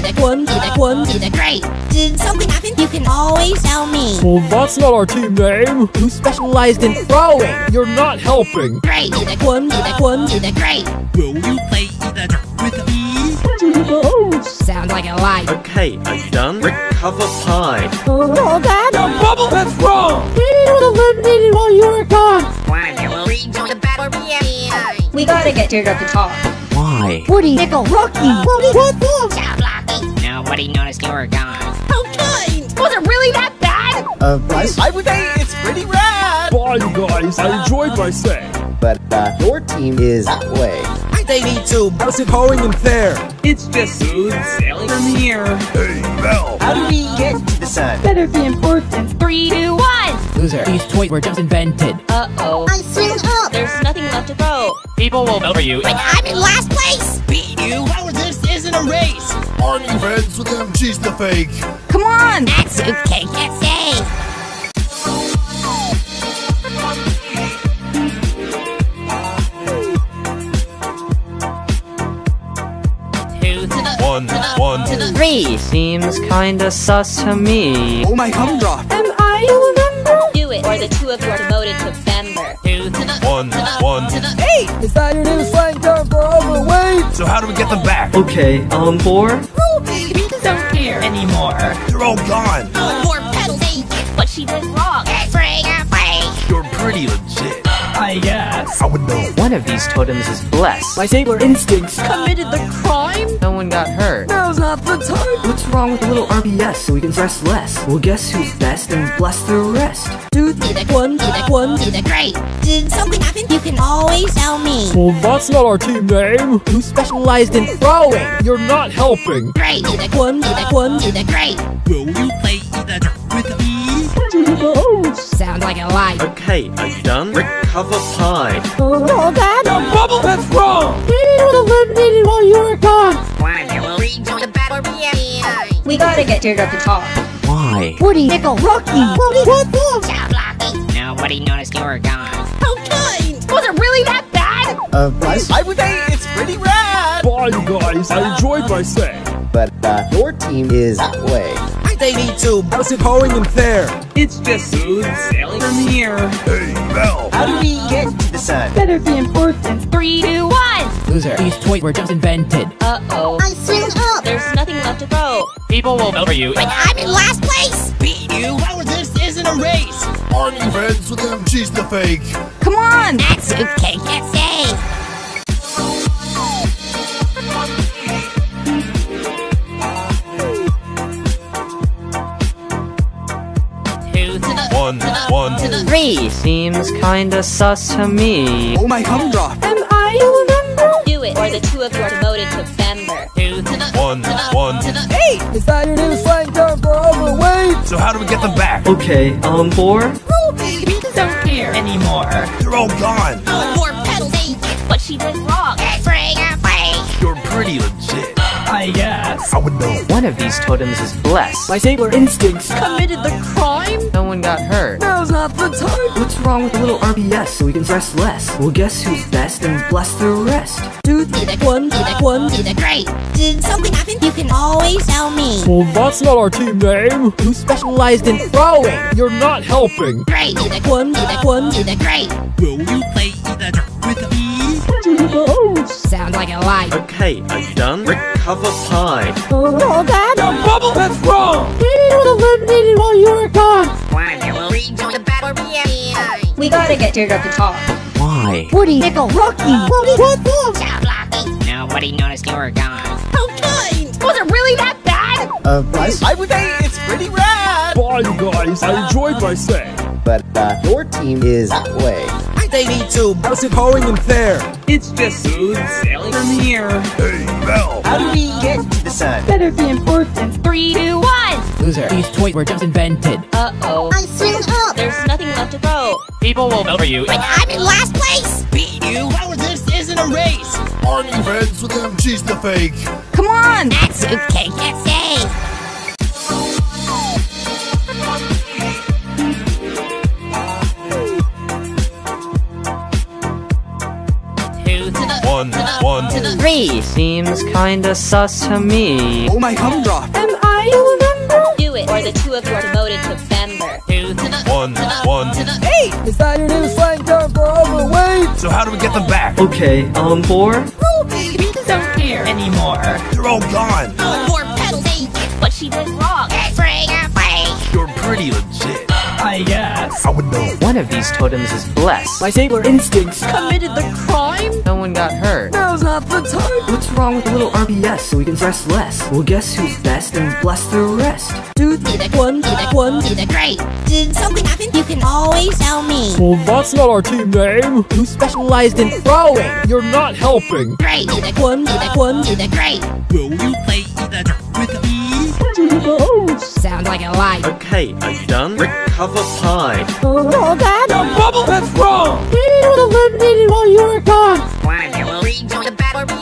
the one to the one to the great. Did something happen? You can always tell me. Well, that's not our team name. Who specialized in throwing? You're not helping. Great to the one to the one to the great. Will you play the drum with me? Sounds like a lie. Okay, are you done? Recover pie. Oh, Dad! Bubble, that's wrong. You would have eliminated while you were gone. Why will rejoin the battle? Yeah. We gotta get Teardrop to talk. Why? Woody, Nickel, Rocky, Woody, what the? Ciao, Blocky. Nobody noticed you were gone. How kind. Was it really that bad? Uh, Bryce, I would say it's pretty rad. Bye, you guys. I enjoyed my stay. but uh, your team is that way. They need to. How's it going in there? It's just smooth sailing from here. Hey, Bell. How do we get to the sun? Better be important. Three, two, one. Loser. These toys were just invented. Uh-oh. I swim up. There's nothing left to throw. People will vote for you. But I'm in last place. Beat you? How is this isn't a race? Aren't you friends with them? She's the fake. Come on! That soup cake gets saved. Two to the One, one. To the three seems kinda sus to me. Oh my humdrum. Am I a member? Do it, or the two of you are demoted to member. Two to the One, one. to the Is that your new slang term for overweight? So how do we get them back? Okay, um, four? Ruby. We don't care anymore. They're all gone. No more pedals. Hey, What she did wrong. free or. You're pretty legit. I guess. I would know. One of these totems is blessed. My sailor instincts. Committed the crime. No one got hurt. Now's not the time. What's wrong with a little RBS so we can stress less? Well, guess who's best and bless the rest? The one the one the great. Did something happen? You can always tell me. Well, that's not our team name. Who specialized in throwing? You're not helping. Great to the one the one the great. Will you play Sounds like a lie. Okay, are you done? Recover pie. Oh, Dad! Bubble, that's wrong. You would have eliminated while you were gone. Why will rejoin the battle? Yeah. We gotta get Teardrop to talk. Why? Woody, Nickel, Rocky, Woody, what the? Ciao, Blocky. Nobody noticed you were gone. How kind. Was it really that bad? Uh, Bryce, I would say it's pretty rad. Bye, you guys. I enjoyed my stay. but uh, your team is that way. They need to. How's it going in there? It's just smooth sailing from here. Hey, Bell. How do we get to the sun? Better be important. Three, two, one. Loser. These toys were just invented. Uh-oh. I swim up. There's nothing left to throw. People will vote for you. But I'm in last place. Beat you? How is this isn't a race? Aren't you friends with them? She's the fake. Come on! That soup cake gets One, one. To the three seems kinda sus to me. Oh my humdrum. Am I a member? Do it, or the two of you are demoted to member. Two to the One, one. to the Is that your new slang term for overweight? So how do we get them back? Okay, um, four? Ruby. We don't care anymore. They're all gone. No more pedals. Hey, What she did wrong. free or. You're pretty legit. I guess. I would know. One of these totems is blessed. My sailor instincts. Committed the crime. No one got hurt. Now's not the time. What's wrong with a little RBS so we can stress less? Well, guess who's best and bless the rest? To the one to the one to the great. Did something happen? You can always tell me. Well, that's not our team name. Who specialized in throwing? You're not helping. Great to the one to the one to the great. Will you Sounds like a lie. Okay, are you done? Recover pie. Oh, Dad! Bubble, that's wrong. You would have eliminated while you were gone. Why will rejoin the battle? Yeah. We gotta get Teardrop to talk. Why? Woody, Nickel, Rocky, Woody, what the? Ciao, Blocky. Nobody noticed you were gone. How kind. Was it really that bad? Uh, Bryce, I would say it's pretty rad. Bye, you guys. I enjoyed my stay. but uh, your team is that way. They need to. How's it going in there? It's just smooth sailing from here. Hey, Bell. How do we get to the sun? Better be important. Three, two, one. Loser. These toys were just invented. Uh-oh. I swim up. There's nothing left to throw. People will vote for you. But I'm in last place. Beat you? How is this isn't a race? Aren't you friends with them? She's the fake. Come on! That soup cake gets One, one. to the three seems kinda sus to me. Oh my gumdrop. Am I a member? Do it, or the two of you are demoted to member. Two to the One, one. to the Is that your new slang term for overweight? So how do we get them back? Okay, um, four? Ruby, we don't care anymore. They're all gone. More pedals, eight. What she did wrong. Free, free. You're pretty legit. I guess. I would know. One of these totems is blessed. My sailor instincts. Committed the crime? No one got hurt. Now's not the time. What's wrong with a little RBS so we can stress less? Well, guess who's best and bless the rest? Two to the one to the one to the great. Did something happen? You can always tell me. Well, that's not our team name. Who specialized in throwing? You're not helping. Great to the one to the one to the great. Will you play Sounds like a lie. Okay, are you done? Recover pie. Oh, Dad! Bubble, that's wrong. We was eliminated while you were gone. One of you will rejoin the battle.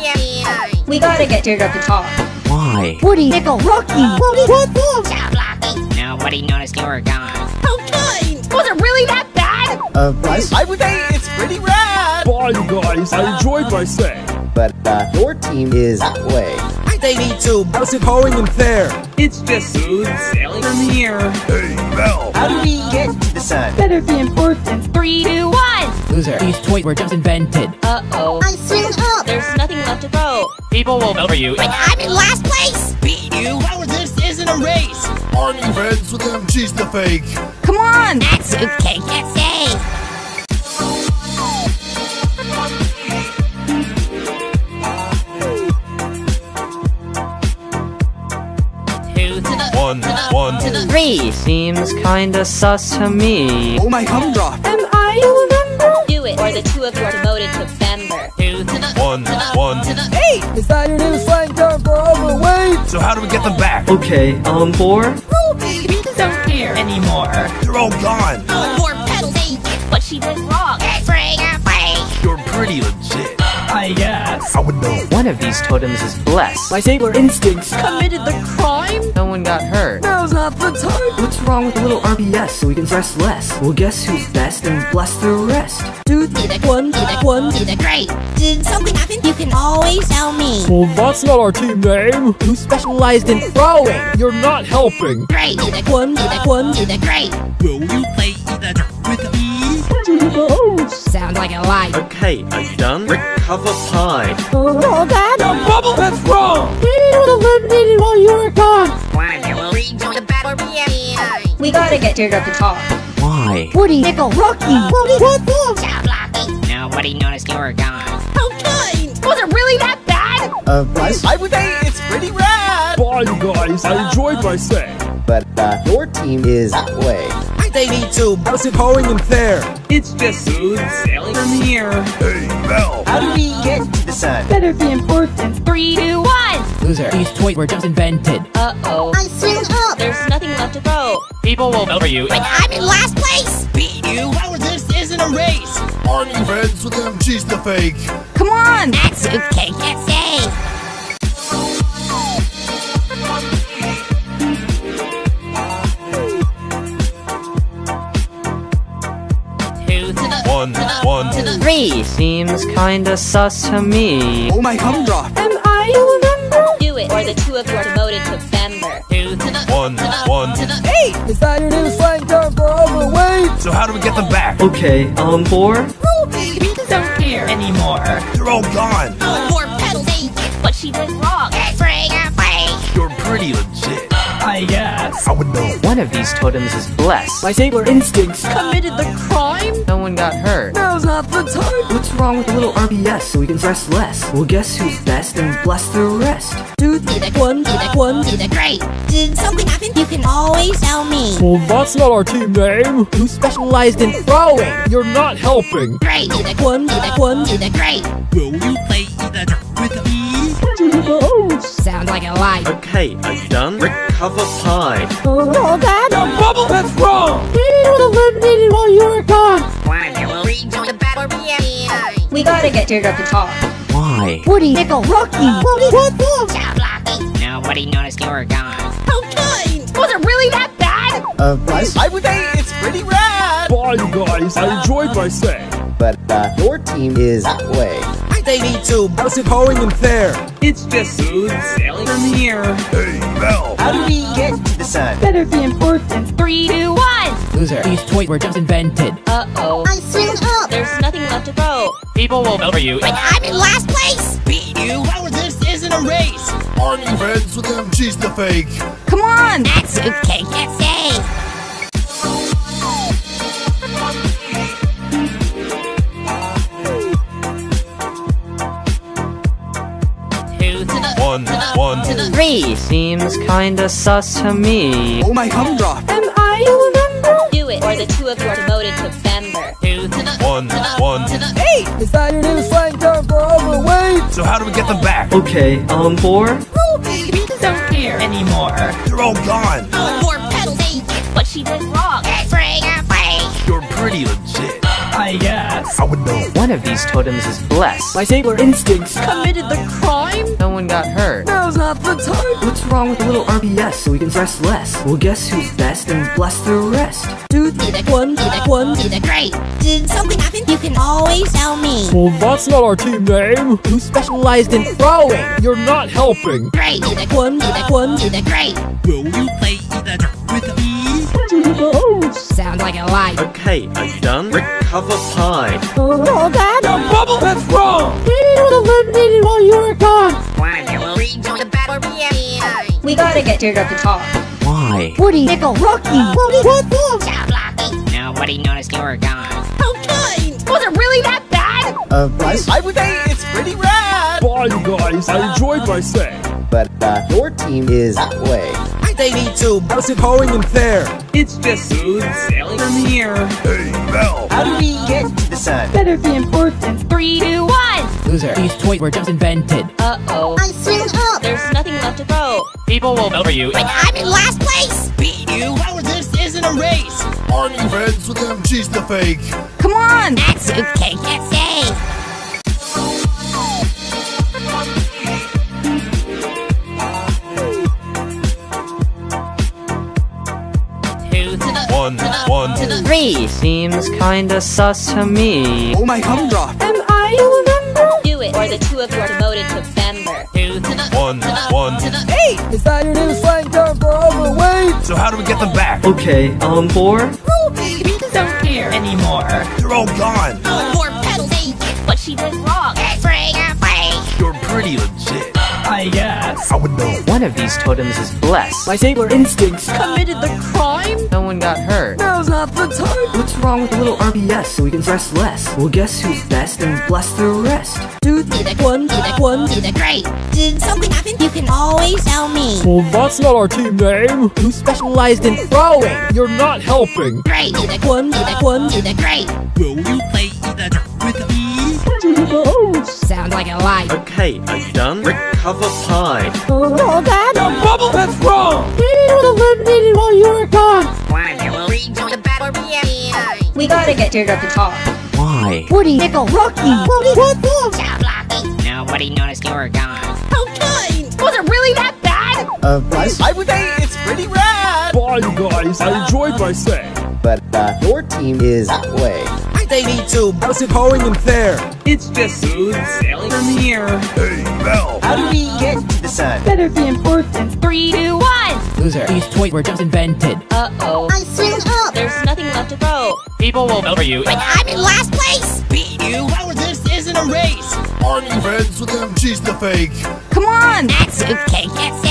We gotta get Teardrop to talk. Why? Woody, Nickel, Rocky. Woody, what the? Job lucky. Nobody noticed you were gone. How kind. Was it really that bad? Uh, plus, I would say it's pretty rad. Bye, you guys. I enjoyed my stay. but uh, your team is that way. They need to. How's it going in there? It's just smooth sailing from here. Hey, Bell. How do we get to the sun? Better be important. Three, two, one. Loser. These toys were just invented. Uh-oh. I'm swing up. There's nothing left to throw. People will vote for you. But I'm in last place. Beat you? How this isn't a race? Aren't you friends with him? She's the fake. Come on! That's okay. Can't say. One, one. to the three seems kinda sus to me. Oh my gumdrop. Am I a member? Do it, or the two of you are demoted to member. Two to One, one. to the Is that your new slang term for overweight? So how do we get them back? Okay, um, four? Ruby, we don't care anymore. They're all gone. More pedals, eight. What she did wrong. Free, free. You're pretty legit. I. I would know. One of these totems is blessed. My sailor instincts. Committed the crime? No one got hurt. Now's not the time. What's wrong with a little RBS so we can stress less? Well, guess who's best and bless the rest? Two to the one to the one to the great. Did something happen? You can always tell me. Well, that's not our team name. Who specialized in throwing? You're not helping. Great to the one to the one to the great. Will Sounds like a lie. Okay, are you done? Recover pie. Oh, Dad! Bubble, that's wrong. We was eliminated while you were gone. One of you will rejoin the battle. We gotta get Teardrop to talk. Why? Woody, Nickel, Rocky. Woody, what the? Job lucky. Nobody noticed you were gone. How kind. Was it really that bad? Uh, plus, I would say it's pretty rad. Bye, you guys. I enjoyed my stay. but uh, your team is that way. They need to. How's it going in there? It's just smooth sailing from here. Hey, Bell. How do we get to the sun? Better be important. Three, two, one. Loser. These toys were just invented. Uh-oh. I swing up. There's nothing left to throw. People will vote for you. But I'm in last place. Beat you? How this isn't a race? Aren't you friends with him? She's the fake. Come on! That's okay. Can't say. One, one. to the three seems kinda sus to me. Oh my gumdrop. Am I a member? Do it, or the two of you are demoted to member. Two to the One, one. to the Is that your new slang term for overweight? So how do we get them back? Okay, um, four? Ruby, we don't care anymore. They're all gone. More pedals, eight. What she did wrong. Free, free. You're pretty legit. I guess. I would know. One of these totems is blessed. My sailor instincts. Committed the crime? No one got hurt. Now's not the time. What's wrong with a little RBS so we can stress less? Well, guess who's best and bless the rest? Two to the one to the one to the great. Did something happen? You can always tell me. Well, that's not our team name. Who specialized in throwing? You're not helping. Great to the one to the one to the great. Will you play the drum with me? Sounds like a lie. Okay, are you done? Recover pie. Oh, Dad! Bubble, that's wrong. We was eliminated while you were gone. One of you will rejoin the battle. We gotta get Teardrop to talk. Why? Woody, Nickel, Rocky. Woody, what the? Job lucky. Nobody noticed you were gone. How kind. Was it really that bad? Uh, plus, I would say it's pretty rad. Bye, you guys. I enjoyed my stay. but uh, your team is that way. They need to. How's it going in there? It's just smooth sailing from here. Hey, Mel. How do we get to the sun? Better be important. Three, two, one. Loser. These toys were just invented. Uh-oh. I swim up. There's nothing left to grow. People will vote for you. But I'm in last place. Beat you? How this isn't a race? Aren't you friends with them? She's the fake. Come on! That soup cake gets One, one. to the Three seems kinda sus to me. Oh my humdrum. Am I a member? Do it, or the two of you are demoted to member. Two to the One, to the the Is that your new slang term for overweight? So how do we get them back? Okay, um, four? We don't care anymore. They're all gone. Four pedals, eight. What she did wrong. Bring her away. You're pretty legit. I guess. I would know. One of these totems is blessed. My sailor instincts. Committed the crime? No one got hurt. Now's not the time. What's wrong with a little RBS so we can stress less? Well, guess who's best and bless the rest? Two, Either one, either one, either great. Did something happen? You can always tell me. Well, that's not our team name. who specialized in throwing. You're not helping. Great. Either one, either one, either great. Will you play either with me? Sounds like a lie. Okay, are you done? Recover pie. Oh, Dad! Bubble, that's wrong. We would have eliminated while you were gone. Rejoin the battle. Yeah. We gotta get Teardrop to talk. Why? Woody, Nickel, Rocky. Woody, what the? Ciao, Blocky. Nobody noticed you were gone. How kind. Was it really that bad? Uh, Bryce, I would say it's pretty rad. Bye, you guys. I enjoyed my stay. but uh, your team is that way. They need to. How's it going in there? It's just smooth sailing from here. Hey, Mel. How do we get to the sun? Better be important. Three, two, one. Loser. These toys were just invented. Uh-oh. I'm swim up. There's nothing left to grow. People will vote for you. But I'm in last place. Beat you? How this isn't a race? Aren't you friends with them? She's the fake. Come on! That soup cake gets One, one. to the Three seems kinda sus to me. Oh my humdrum. Am I a member? Do it, or the two of you are demoted to member. Two to the One, one. to the Is that your new slang term for overweight? So how do we get them back? Okay, um, four? Ruby, We don't care anymore. They're all gone. Four pedals, eight. What she did wrong. Bring her away. You're pretty legit. I guess. I would know. One of these totems is blessed. My sailor instincts. Committed the crime? No one got hurt. Now's not the time. What's wrong with a little RBS so we can stress less? Well, guess who's best and bless the rest? Two, Either one, either one, either great. Did something happen? You can always tell me. Well, that's not our team name. who specialized in throwing. You're not helping. Great. Either One, either one, either great. Will you play either with me? Sounds like a lie. Okay, are you done? Recover pie. Oh, Dad! Bubble, that's wrong. We would have eliminated while you were gone. The battle. Yeah. We gotta get Teardrop to talk. Why? Woody, Nickel, Rocky. Woody, what the? Ciao, Blocky. Nobody noticed you were gone. How kind. Was it really that bad? Uh, Bryce, I would say it's pretty rad. Bye, you guys. I enjoyed my stay. but uh, your team is that way. They need to. How's it going in there? It's just smooth sailing from here. Hey, Mel. How do we get to the sun? Better be important. Three, two, one. Loser. These toys were just invented. Uh-oh. I swim up. There's nothing left to grow. People will vote for you. But I'm in last place. Beat you? How this isn't a race? Aren't you friends with them? She's the fake. Come on! That soup cake gets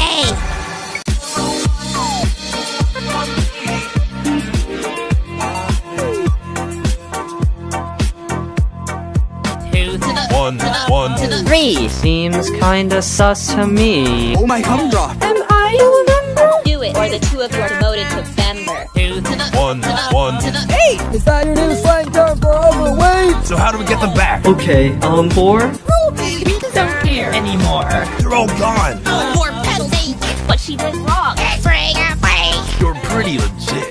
One, one. to the Three seems kinda sus to me. Oh my humdrum. Am I a member? Do it, or the two of you are demoted to member. Two to One, one. to the Is that your new slang term for overweight? So how do we get them back? Okay, um, four? Ruby, We don't care anymore. They're all gone. Four pedals, eight. What she did wrong. Bring her away. You're pretty legit.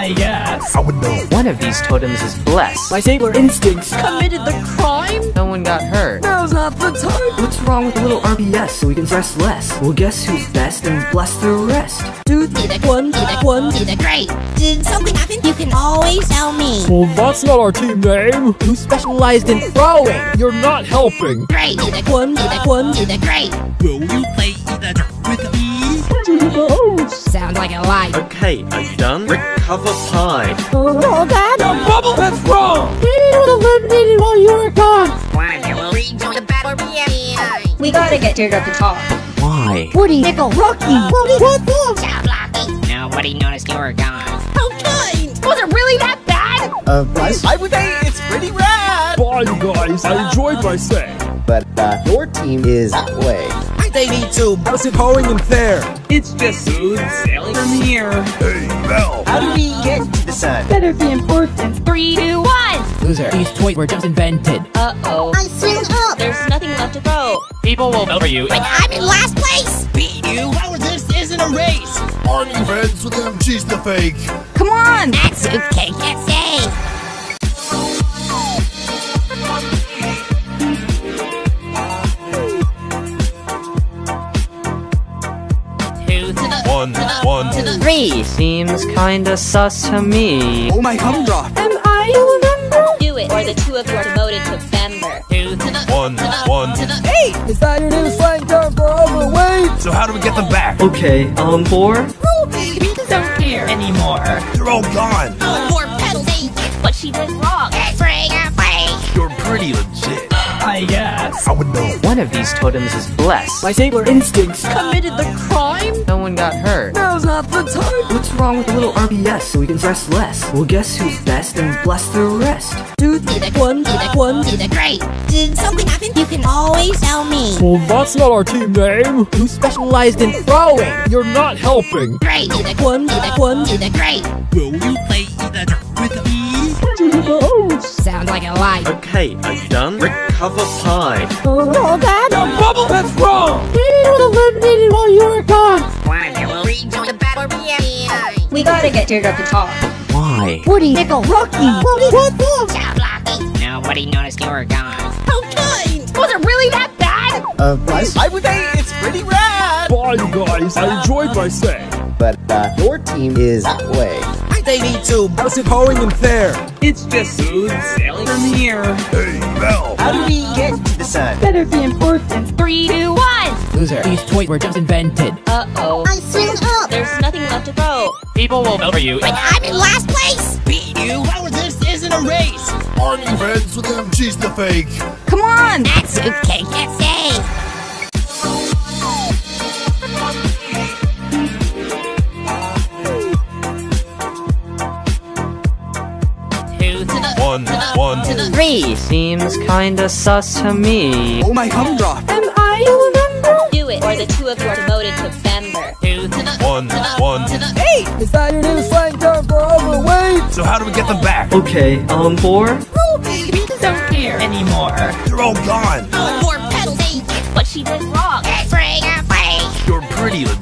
I guess. I would know. One of these totems is blessed. My sailor instincts. Committed the crime? No one got hurt. Now's not the time. What's wrong with a little RBS so we can stress less? Well, guess who's best and bless the rest? Two, be the one, be the one, be the great. Did something happen? You can always tell me. Well, that's not our team name. Who specialized in throwing? You're not helping. Great, be the one, be the one, be the great. Will you play the dirt with me? Sounds like a lie. Okay, are you done? Recover pie. Oh, Dad. Bubble, that's wrong. Maybe it was eliminated while you were gone. One of you will rejoin the battle reunion. We gotta get Teardrop to talk. Why? Woody, Nickel, Rocky. Woody, what the? Stop blocking. Nobody noticed you were gone. How kind. Was it really that bad? Uh, Bryce, I would say it's pretty rad. Bye, you guys. I enjoyed my stay. but uh, your team is that way. They need to. How's it going in there? It's just smooth sailing from here. Hey, Bell. How do we get to the sun? Better be important. Three, two, one. Loser. These toys were just invented. Uh-oh. I'm swing up. There's nothing left to throw. People will vote for you. But I'm in last place. Beat you? How this isn't a race? Aren't you friends with him? She's the fake. Come on. That's okay, can't say. One, one. to the Three seems kinda sus to me. Oh my humdrop. Am I a member? Do it, or the two of you are demoted to member. Two to One, one. to the Is that your new slang term for overweight? So how do we get them back? Okay, on four. Ruby. we Don't care anymore. They're all gone. More pedals. what she did wrong. Spring and play. You're pretty legit. I. I would know. One of these totems is blessed. My sailor instincts. Committed the crime? No one got hurt. Now's not the time. What's wrong with a little RBS so we can stress less? Well, guess who's best and bless the rest? Two, be the one, be the one, be the great. Did something happen? You can always tell me. Well, that's not our team name. Who specialized in throwing? You're not helping. Great, be the one, be the one, be the great. Will you play the with me? Sounds like a lie. Okay, are you done? Recover pie. Oh, Dad. Bubble, that's wrong. Maybe it was eliminated while you were gone. One of you will rejoin the battle reunion. We gotta get Teardrop to talk. Why? Woody, Nickel, Rocky. Woody, what the? Stop blocking. Nobody noticed you were gone. How kind. Was it really that bad? Uh, Bryce, I would say it's pretty rad. Bye, you guys. I enjoyed my stay. but uh, your team is that way. They need to. How's it going in there? It's just smooth sailing from here. Hey, Bell. How do we get to the sun? Better be important. Three, two, one. Loser. These toys were just invented. Uh-oh. I swing up. There's nothing left to throw. People will vote for you. But I'm in last place. Beat you? How this isn't a race? Aren't you friends with him? She's the fake. Come on. That's okay, can't say. One, one. to the Three seems kinda sus to me. Oh my humdrop. Am I a member? Do it, or the two of you are demoted to member. Two to the One, one. to the Is that your new slang term for overweight? So how do we get them back? Okay, on four. Ruby. Don't care anymore. They're all gone. More pedals. what she did wrong. Spring and. You're pretty legit.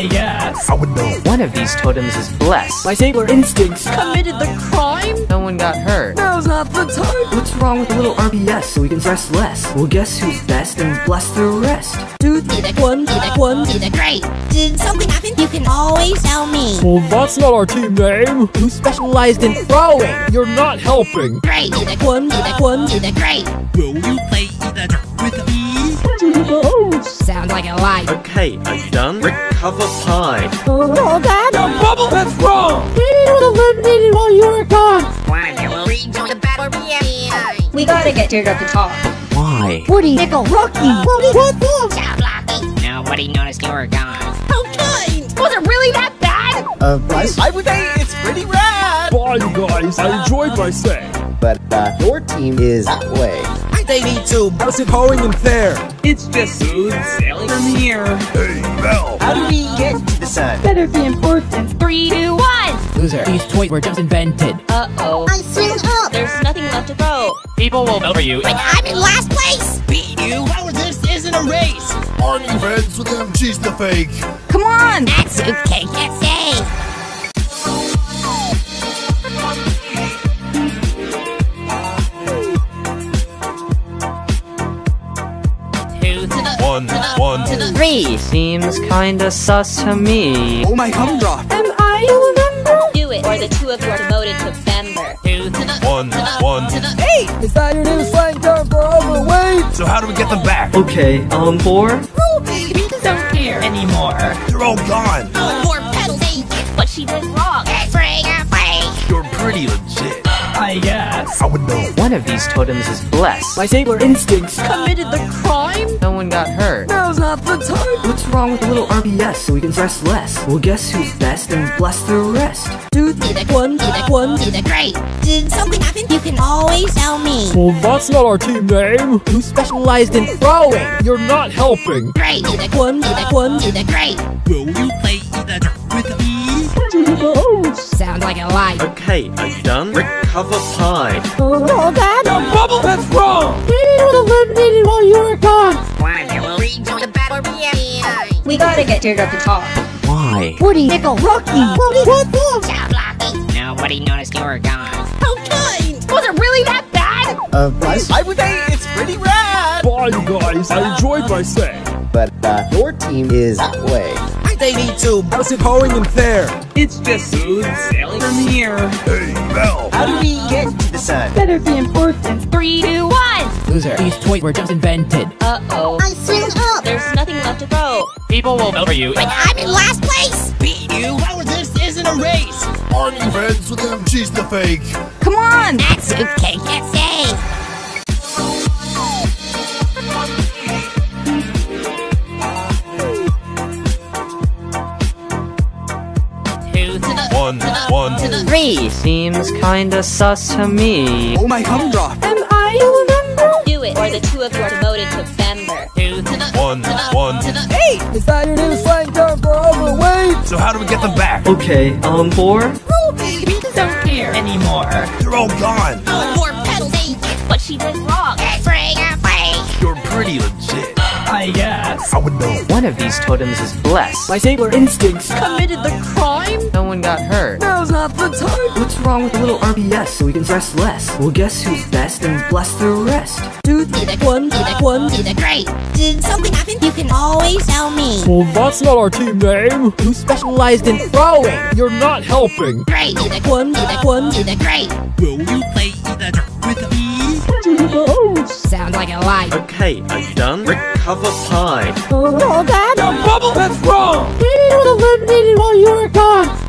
I guess. I would know. One of these totems is blessed. My sailor instincts. Committed the crime? No one got hurt. Now's not the time. What's wrong with a little RBS so we can stress less? Well, guess who's best and bless the rest? Two, be the one, be the one, be the great. Did something happen? You can always tell me. Well, that's not our team name. Who specialized in throwing? You're not helping. Great, be the one, be the one, be the great. Will you play the dirt with me? Sounds like a lie. Okay, are you done? Recover pie. Oh, Dad. Bubble, that's wrong. Maybe it was eliminated while you were gone. One of you will rejoin the battle. We gotta get Teardrop to talk. Why? Woody, Nickel, Rocky. Woody, what the? Nobody noticed you were gone. How kind. Was it really that bad? Uh, Bryce, I would say it's pretty rad. Bye, you guys. I enjoyed my stay. but uh, your team is that way. They need to. How's it going in there? It's just smooth sailing from here. Hey, Bell. How do we get to the sun? Better be important. Three, two, one. Loser. These toys were just invented. Uh-oh. I swing up. There's nothing left to throw. People will vote for you. But I'm in last place. Beat you? How this isn't a race? Aren't you friends with him? She's the fake. Come on. That's okay, can't say. One, one. to the Three seems kinda sus to me. Oh my gumdrop. Do it, or the two of you are demoted to member. two to the One, one. to the Is that your new slang term for overweight? So how do we get them back? Okay, um, four? We don't care anymore. They're all gone. More pedals? What she did wrong. Free or. You're pretty legit. I guess. I would know. One of these totems is blessed. My sailor instincts. Committed the crime? No one got hurt. Now's not the time. What's wrong with a little RBS so we can stress less? Well, guess who's best and bless the rest? Two to the one to the one to the great. Did something happen? You can always tell me. Well, that's not our team name. Who specialized in throwing? You're not helping. Great to the one to the one to the great. Will you play the with me? To. Sounds like a lie. Okay, are you done? Recover pie. Oh, Dad. Bubble, that's wrong. One, you will rejoin the battle royale. We gotta get Teardrop to talk. Why? Woody, Nickel, Rocky. Woody, what the? Stop blocking. Nobody noticed you were gone. How kind. Was it really that bad? Uh, Bryce, I would say it's pretty rad. Bye, guys. I enjoyed my stay. but uh, your team is that way. They need to. How's it going in there? It's just smooth sailing from here. Hey, Mel. How do we get to the sun? Better be important. Three, two, one. Loser. These toys were just invented. Uh-oh. I swim up. There's nothing left to throw. People will vote for you. But I'm in last place. Beat you? How is this isn't a race? Aren't you friends with him? She's the fake. Come on. That suitcase can stay. One, one. to the Three seems kinda sus to me. Oh my gumdrop. Do it, or the two of you are demoted to member. two to the One, one. to the Is that your new slang term for overweight? So how do we get them back? Okay, um, four? Ruby, We don't care anymore. They're all gone. More pedals, eh? What she did wrong. Free or. You're pretty legit. I guess. I would know. One of these totems is blessed. My sailor instincts. Committed the crime? No one got hurt. Now's not the time. What's wrong with a little RBS so we can stress less? Well, guess who's best and bless the rest? Two to the one to the one to the great. Did something happen? You can always tell me. Well, that's not our team name. Who specialized in throwing? You're not helping. Great to the one to the one to the great. Will you play the with me? To. Sounds like a lie. Okay, are you done? Recover pie. Oh, Dad. Bubble, that's wrong.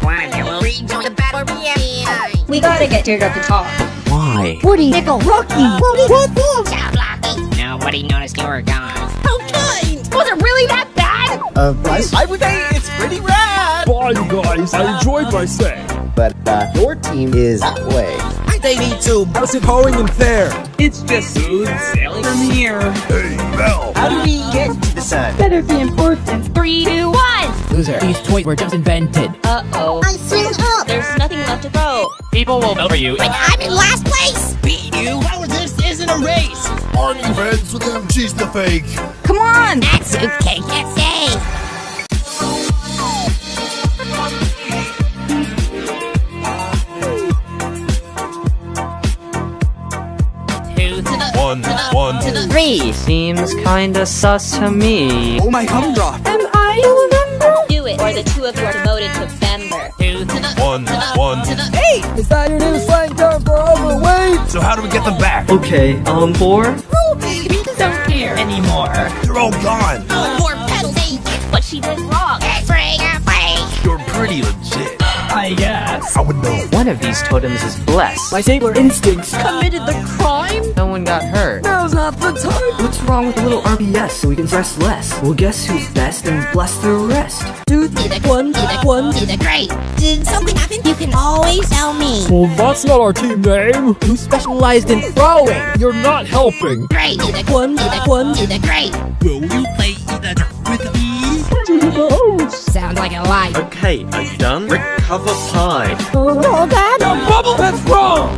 One, you will rejoin the battle royale. We gotta get Teardrop to talk. Why? Woody, Nickel, Rocky. Woody, what the? Stop blocking. Nobody noticed you were gone. How kind. Was it really that bad? Uh, Bryce, I would say it's pretty rad. Bye, you guys. I enjoyed my stay. but uh, your team is that way. They need to. How's it going in there? It's just smooth sailing from here. Hey, Bell. How do we get to the sun? Better be important. Three, two, one. Loser. These toys were just invented. Uh-oh. I swim up. There's nothing left to throw. People will vote for you. But I'm in last place. Beat you? How is this isn't a race? Aren't you friends with him? She's the fake. Come on. That suitcase can stay. One, one. to the Three seems kinda sus to me. Oh my gumdrop. Do it, or the two of you are demoted to member. two to the One, one. to the Is that your new slang term for overweight? So how do we get them back? Okay, um, four? Ruby, We don't care anymore. They're all gone. More pedals, eh? What she did wrong. Free or free. You're pretty legit. I guess. I would know. One of these totems is blessed. My sailor instincts. Committed the crime? No one got hurt. Now's not the time. What's wrong with a little RBS so we can stress less? Well, guess who's best and bless the rest? Two to the one to the one to the great. Did something happen? You can always tell me. Well, that's not our team name. Who specialized in throwing? You're not helping. Great to the one to the one to the great. Will you play the with me? To. Sounds like a lie. Okay, are you done? Recover pie. Oh, Dad. Bubble, that's wrong.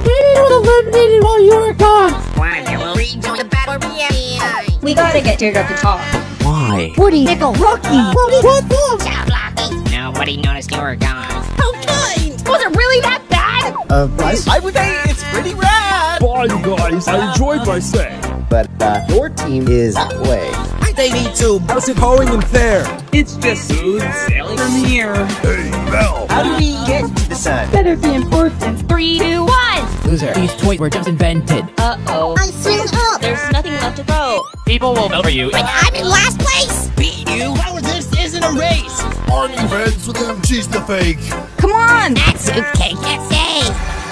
One, you will rejoin the battle royale. We gotta get Teardrop to talk. Why? Woody, Nickel, Rocky. Woody, what the? Stop blocking. Nobody noticed you were gone. How kind. Was it really that bad? Uh, Bryce, I would say it's pretty rad. Bye, you guys. I enjoyed my stay. but uh, your team is that way. They need to. How's it going in there? It's just smooth sailing from here. Hey, Bell. How do we get to the sun? Better be important. Three, two, one. Loser, these toys were just invented. Uh-oh. I'm swing up. There's nothing left to throw. People will vote for you. I'm in last place. Beat you? How this isn't a race? Aren't you friends with him? She's the fake. Come on. That's okay. Can't say.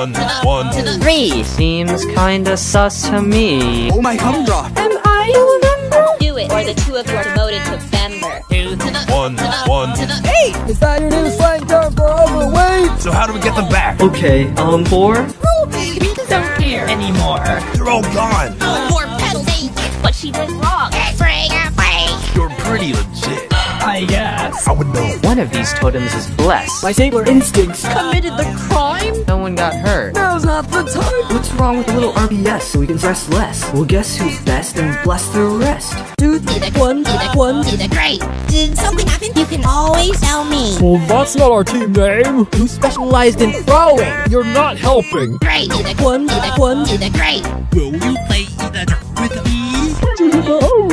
One, one. to the Three seems kinda sus to me. Oh my humdrum. Am I a member? Do it, or the two of you are demoted to member. Two to the One, one. to the Is that your new slang term for overweight? So how do we get them back? Okay, on four. Ruby. We don't care anymore. They're all gone. Oh, more pedals. Eight. What she did wrong. Bring a play. You're pretty legit. I guess. I would know. One of these totems is blessed. My sailor instincts. Committed the crime? No one got hurt. Now's not the time. What's wrong with a little RBS so we can stress less? Well, guess who's best and bless the rest? Two to the one to the one to the great. Did something happen? You can always tell me. Well, that's not our team name. Who specialized in throwing? You're not helping. Great to the one to the one to the great. Will you play the drum with me?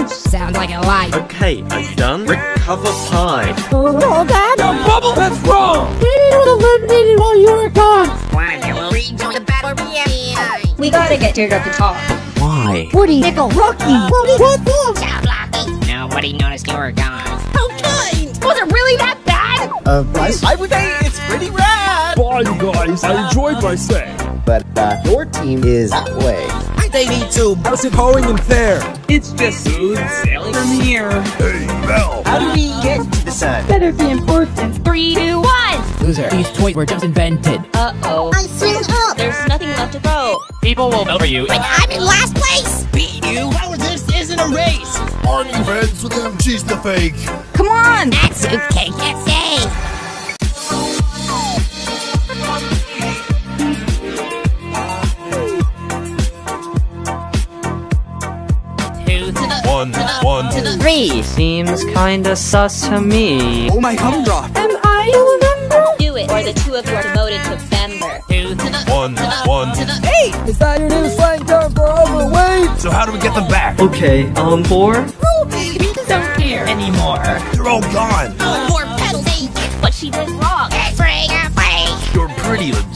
To. Sounds like a lie. Okay, are you done? Recover pie. Oh, Dad. No, Bubble, that's wrong. You would have eliminated while you were gone. One of you will rejoin the battle behind. We gotta get Teardrop to talk. Why? Woody, Nickel, Rocky. Woody, what the? Ciao, Blocky. Nobody noticed you were gone. How kind. Was it really that bad? Uh, Bryce, I would say it's pretty rad. Bye, you guys. I enjoyed my stay. but uh, your team is that way. They need to. How's it going in there? It's just smooth sailing from here. Hey, Bell. How do we get to the sun? Better be important. Three, two, one. Loser, these toys were just invented. Uh-oh. I'm swing up. There's nothing left to throw. People will vote for you. I'm in last place. Beat you? How this isn't a race? Aren't you friends with him? She's the fake. Come on. That's okay. Can't say. One, one. to the Three seems kinda sus to me. Oh my humdrum. Am I a member? Do it, or the two of you are demoted to member. Two to the One, one. to the Is that your new slang term for overweight? So how do we get them back? Okay, on four. Ruby. We don't care anymore. They're all gone. More pedals. Eight. What she did wrong. Bring a. You're pretty legit.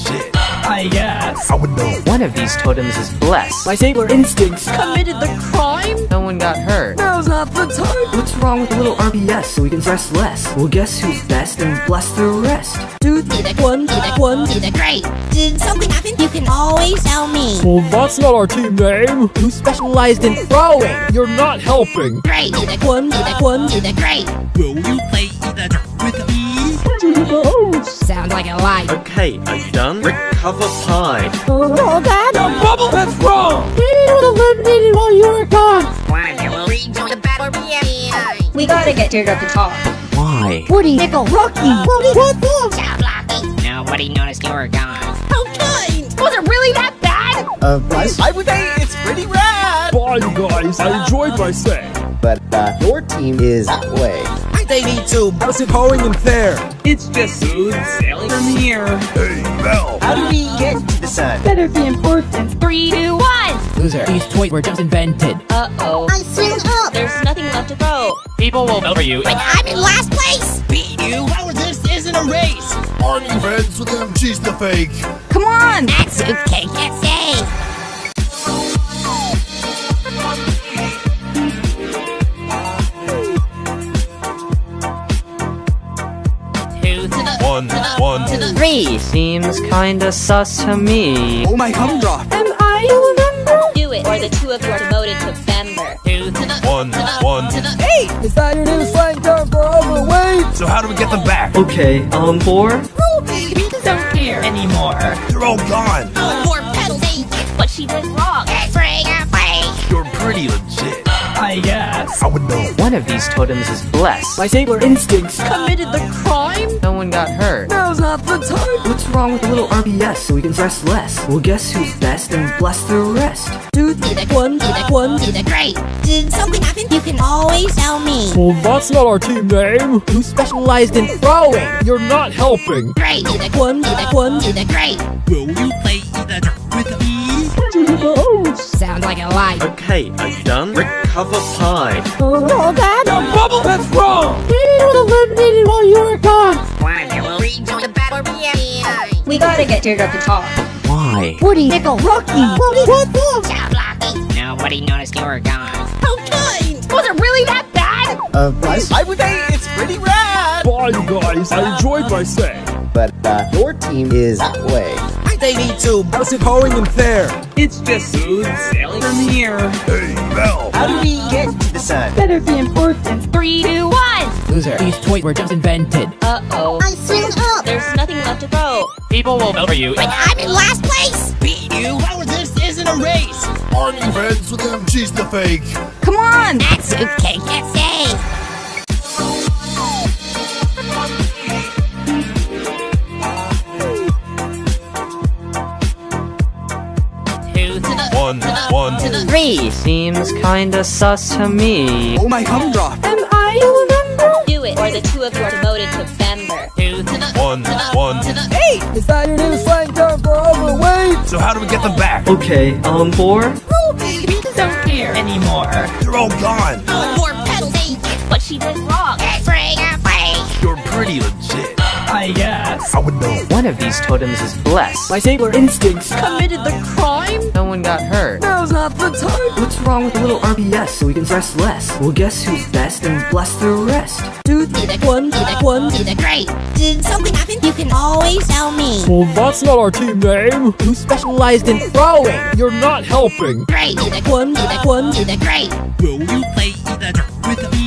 I guess. I would know. One of these totems is blessed. My sailor instincts. Committed the crime? No one got hurt. Now's not the time. What's wrong with a little RBS so we can stress less? Well, guess who's best and bless the rest? Two to the one to the one to the great. Did something happen? You can always tell me. Well, that's not our team name. Who specialized in throwing? You're not helping. Great to the one to the one to the great. Will you play the with me? To. Sounds like a lie. Okay, are you done? Recover pie. Oh, Dad. Bubble, that's wrong. You would have eliminated while you were gone. One of you will rejoin the battle behind. We gotta get Teardrop to talk. Why? Woody, Nickel, Rocky. Woody, what the? Ciao, Blocky. Nobody noticed you were gone. How kind. Was it really that bad? Uh, Bryce, I would say it's pretty rad. Bye, you guys. I enjoyed my stay. but uh, your team is that way. They need to. How's it going in there? It's just smooth sailing from here. Hey, Bell. How do we get to the sun? Better be important. Three, two, one. Loser, these toys were just invented. Uh-oh. I swing up. There's nothing left to throw. People will vote for you. I'm in last place. Beat you? How this isn't a race? Aren't you friends with him? She's the fake. Come on. That's okay. Can't say. One, one. to the Three seems kinda sus to me. Oh my humdrum. Am I a member? Do it, or the two of you are demoted to member. Two to the One, one. to the Is that your new slang term for overweight? So how do we get them back? Okay, on four. Ruby. We don't care anymore. They're all gone. More pedals. Eight. What she did wrong. I would know. One of these totems is blessed. My sailor instincts. Committed the crime? No one got hurt. Now's not the time. What's wrong with a little RBS so we can stress less? Well, guess who's best and bless the rest? Two, be the one, be the one, be the great. Did something happen? You can always tell me. Well, that's not our team name. Who specialized in throwing? You're not helping. Great, be the one, be the one, be the great. Will you play the with me? To. Sounds like a lie. Okay, are you done? Recover pie. Oh, Dad. No, Bubble, that's wrong. We would have eliminated while you were gone. Why, will rejoin the battle. Yeah. We gotta get Teardrop to talk. Why? Woody, Nickel, Rocky. Woody, what the? Ciao, Blocky. Nobody noticed you were gone. How kind. Was it really that bad? Uh, Bryce, I would say it's pretty rad. Bye, you guys. I enjoyed my stay. but uh, your team is that way. They need to. How's it going in there? It's just smooth sailing from here. Hey, Bell. How do we get to the sun? Better be important. Three, two, one. Loser. These toys were just invented. Uh-oh. I swing up. There's nothing left to throw. People will vote for you. But I'm in last place. Beat you? How is this isn't a race? Aren't you friends with them? She's the fake. Come on. That soup cake can One, one. Three seems kinda sus to me. Oh my humdrum. Am I a member? Do it, or the two of you are demoted to member. Two to the One, one. Is that your new slang term for overweight? So how do we get them back? Okay, um, four? Ruby, We don't care anymore. They're all gone. More pedals, ain't What she did wrong. Spring away. You're pretty legit. I guess. I would know. One of these totems is blessed. My sailor instincts. Committed the crime? No one got hurt. Now's not the time. What's wrong with a little RBS so we can stress less? Well, guess who's best and bless the rest? Two, be the one, be the one, be the great. Did something happen? You can always tell me. Well, that's not our team name. Who specialized in throwing? You're not helping. Great, be the one, be the one, be the great. Will you play the with me?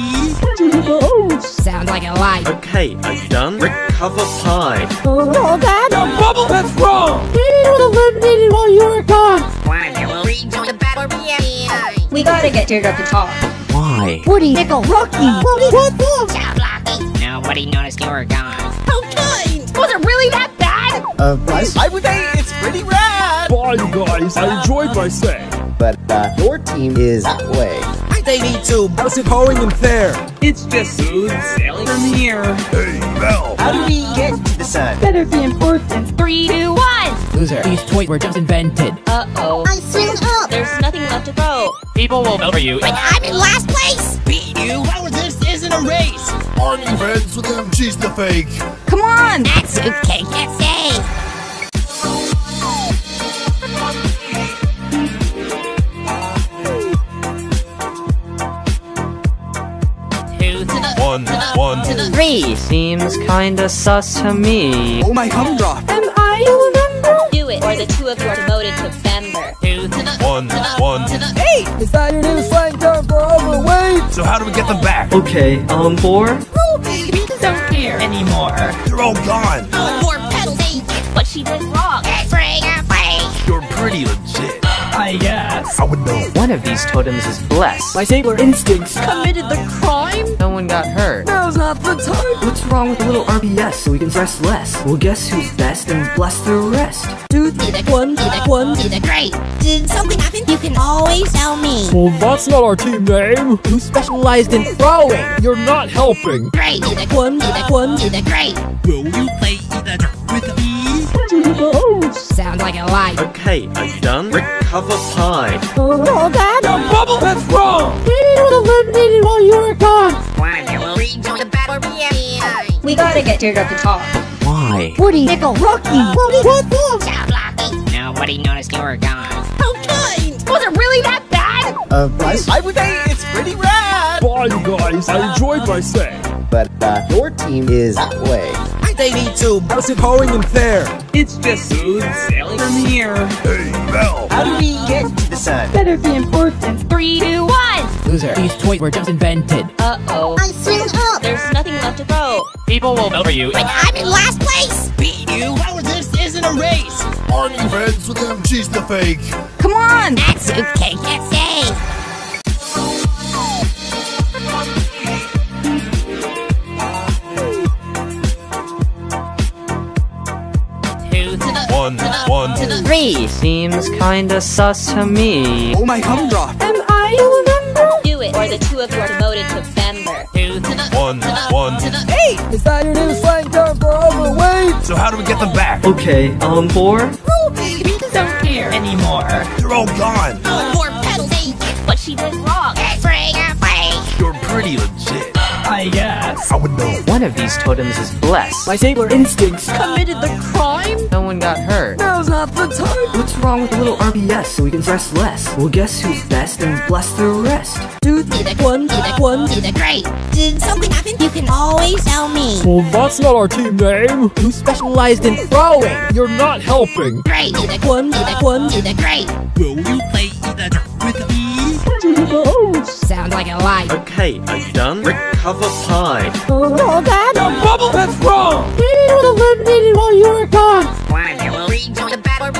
To. Sounds like a lie. Okay, are you done? Recover pie. Oh, Dad. Bubble, that's wrong. We would have eliminated while you were gone. Why, I will rejoin the battle. Yeah. We gotta get Teardrop to talk. Why? Woody, Nickel, Rocky. Woody, what the? Ciao, Blocky. Nobody noticed you were gone. How kind. Was it really that bad? Uh, Bryce, I would say it's pretty rad. Bye, you guys. I enjoyed my stay. but uh, your team is that way. They need to. How's it going in there? It's just smooth sailing from here. Hey, Bell. How do we get to the sun? Better be important. Three, two, one. Loser. These toys were just invented. Uh-oh. I swing up. There's nothing left to throw. People will vote for you. But I'm in last place. Beat you? How is this isn't a race? Aren't you friends with them? She's the fake. Come on. That soup cake can one. Three seems kinda sus to me. Oh my humdrum. Am I a member? Do it, or the two of you are demoted to member. Two to the One, one. Is that your new slang term for overweight? So how do we get them back? Okay, um, four? We don't care anymore. They're all gone. More pedals, ain't What she did wrong. Spring away. You're pretty legit. I guess. I would know. One of these totems is blessed. My sailor instincts. Committed the crime? No one got hurt. Now's not the time. What's wrong with a little RBS so we can stress less? Well, guess who's best and bless the rest? Two, be the one, be the one, be the great. Did something happen? You can always tell me. Well, that's not our team name. Who specialized in throwing? You're not helping. Great, be the one, be the one, be the great. Will you play the with me? To the house. Sounds like a lie. Okay, are you done? Recover pie. Oh, Dad. Bubble, that's wrong. We would have eliminated while you were gone. Why, I will rejoin the battle. Yeah. We gotta get Teardrop to talk. Why? Woody, Nickel, Rocky. Woody, what the? Ciao, Blocky. Nobody noticed you were gone. How kind. Was it really that bad? Uh, Bryce, I would say it's pretty rad. Bye, you guys. I enjoyed my stay. but uh, your team is that way. They need to. How's it going in there? It's just smooth sailing from here. Hey, Bell. How do we get to the sun? Better be important. Three, two, one. Loser. These toys were just invented. Uh-oh. I'm swing up. There's nothing left to throw. People will vote for you. But I'm in last place. Beat you? How is this isn't a race? Aren't you friends with them? She's the fake. Come on. That soup cake can One, one. to the Three seems kinda sus to me. Oh my gumdrop. Am I a member? Do it, or the two of you are demoted to member. Two to the One, to the one. to the Is that your new slang term for overweight? So how do we get them back? Okay, on four. Ruby. We don't care anymore. They're all gone. No more pedals. What she did wrong. Spring or play. You're pretty legit. I would know. One of these totems is blessed. My sailor instincts. Committed the crime. No one got hurt. Now's not the time. What's wrong with a little RBS so we can stress less? Well, guess who's best and bless the rest? Two to the one to the one to the great. Did something happen? You can always tell me. Well, that's not our team name. Who specialized in throwing? You're not helping. Great to the one to the one to the great. Will you play the with me? Sounds like a lie. Okay, are you done? Recover pie. Oh, Dad. Bubble, that's wrong. You would have eliminated while you were gone. One of you will rejoin the battle.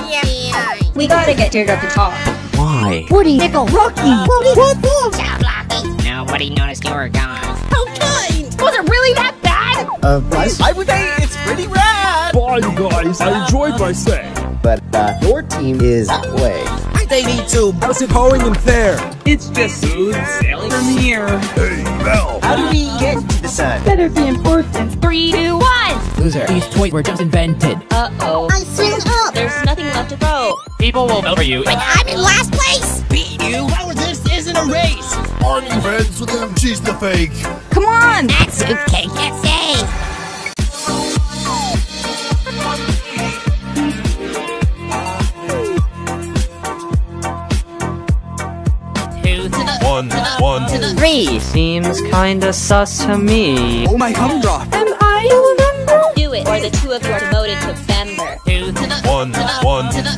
We gotta get Teardrop to talk. Why? Woody, Nickel, Rocky. Woody, what the? Stop blocking. Nobody noticed you were gone. How kind. Was it really that bad? Uh, plus, I would say it's pretty rad. Bye, you guys. I enjoyed my stay. but uh, your team is that way. They need to. How's it going in there? It's just smooth sailing from here. Hey, Mel. How do we get to the sun? Better be important. Three, two, one. Loser. These toys were just invented. Uh-oh. I'm swing up. There's nothing left to throw. People will vote for you. But I'm in last place. beat you. How this isn't a race? Aren't you friends with him? She's the fake. Come on. That suitcase gets safe. One, one. to the Three seems kinda sus to me. Oh my gumdrop. Am I a member? Do it, or the two of you are demoted to member. Two to the One, to the one. to the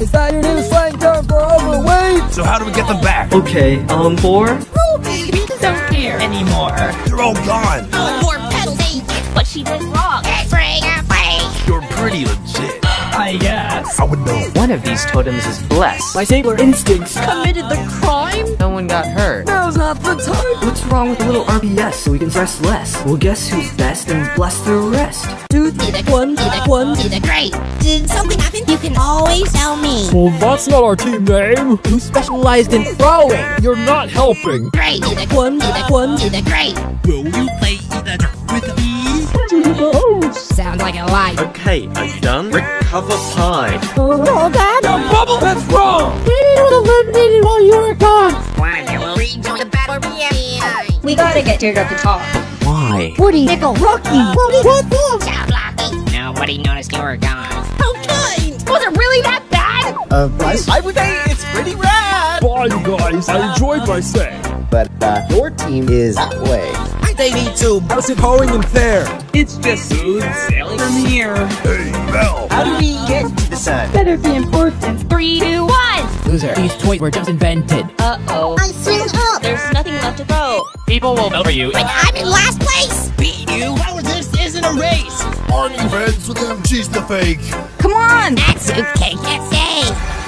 Is that your new slang term for overweight? So how do we get them back? Okay, on four. Ruby. We don't care anymore. They're all gone. No more pedals. What she did wrong. Spring or play. You're pretty legit. I guess. I would know. One of these totems is blessed. My sailor instincts. Committed the crime. No one got hurt. Now's not the time. What's wrong with a little RBS so we can stress less? Well, guess who's best and bless the rest? Two to the one to the one to the great. Did something happen? You can always tell me. Well, that's not our team name. Who specialized in throwing? You're not helping. Great to the one to the one to the great. Will you play the with me? Sounds like a lie. Okay, are you done? Recover pie. Oh, Dad. Bubble, that's wrong. You would have eliminated while you were gone. One of you will rejoin the battle behind. We gotta get Teardrop to talk. Why? Woody, Nickel, Rocky. Woody, what the? Nobody noticed you were gone. How kind. Was it really that bad? Uh, plus, I would say it's pretty rad. Bye, you guys. I enjoyed my stay. but uh, your team is that way. They need to. How's it going in there? It's just smooth sailing from here. Hey, Bell. How do we get to the sun? Better be important. Three, two, one. Loser. These toys were just invented. Uh-oh. I swing up. There's nothing left to throw. People will vote for you. But I'm in last place. beat you. How this isn't a race? Aren't you friends with him? She's the fake. Come on. That suitcase gets safe.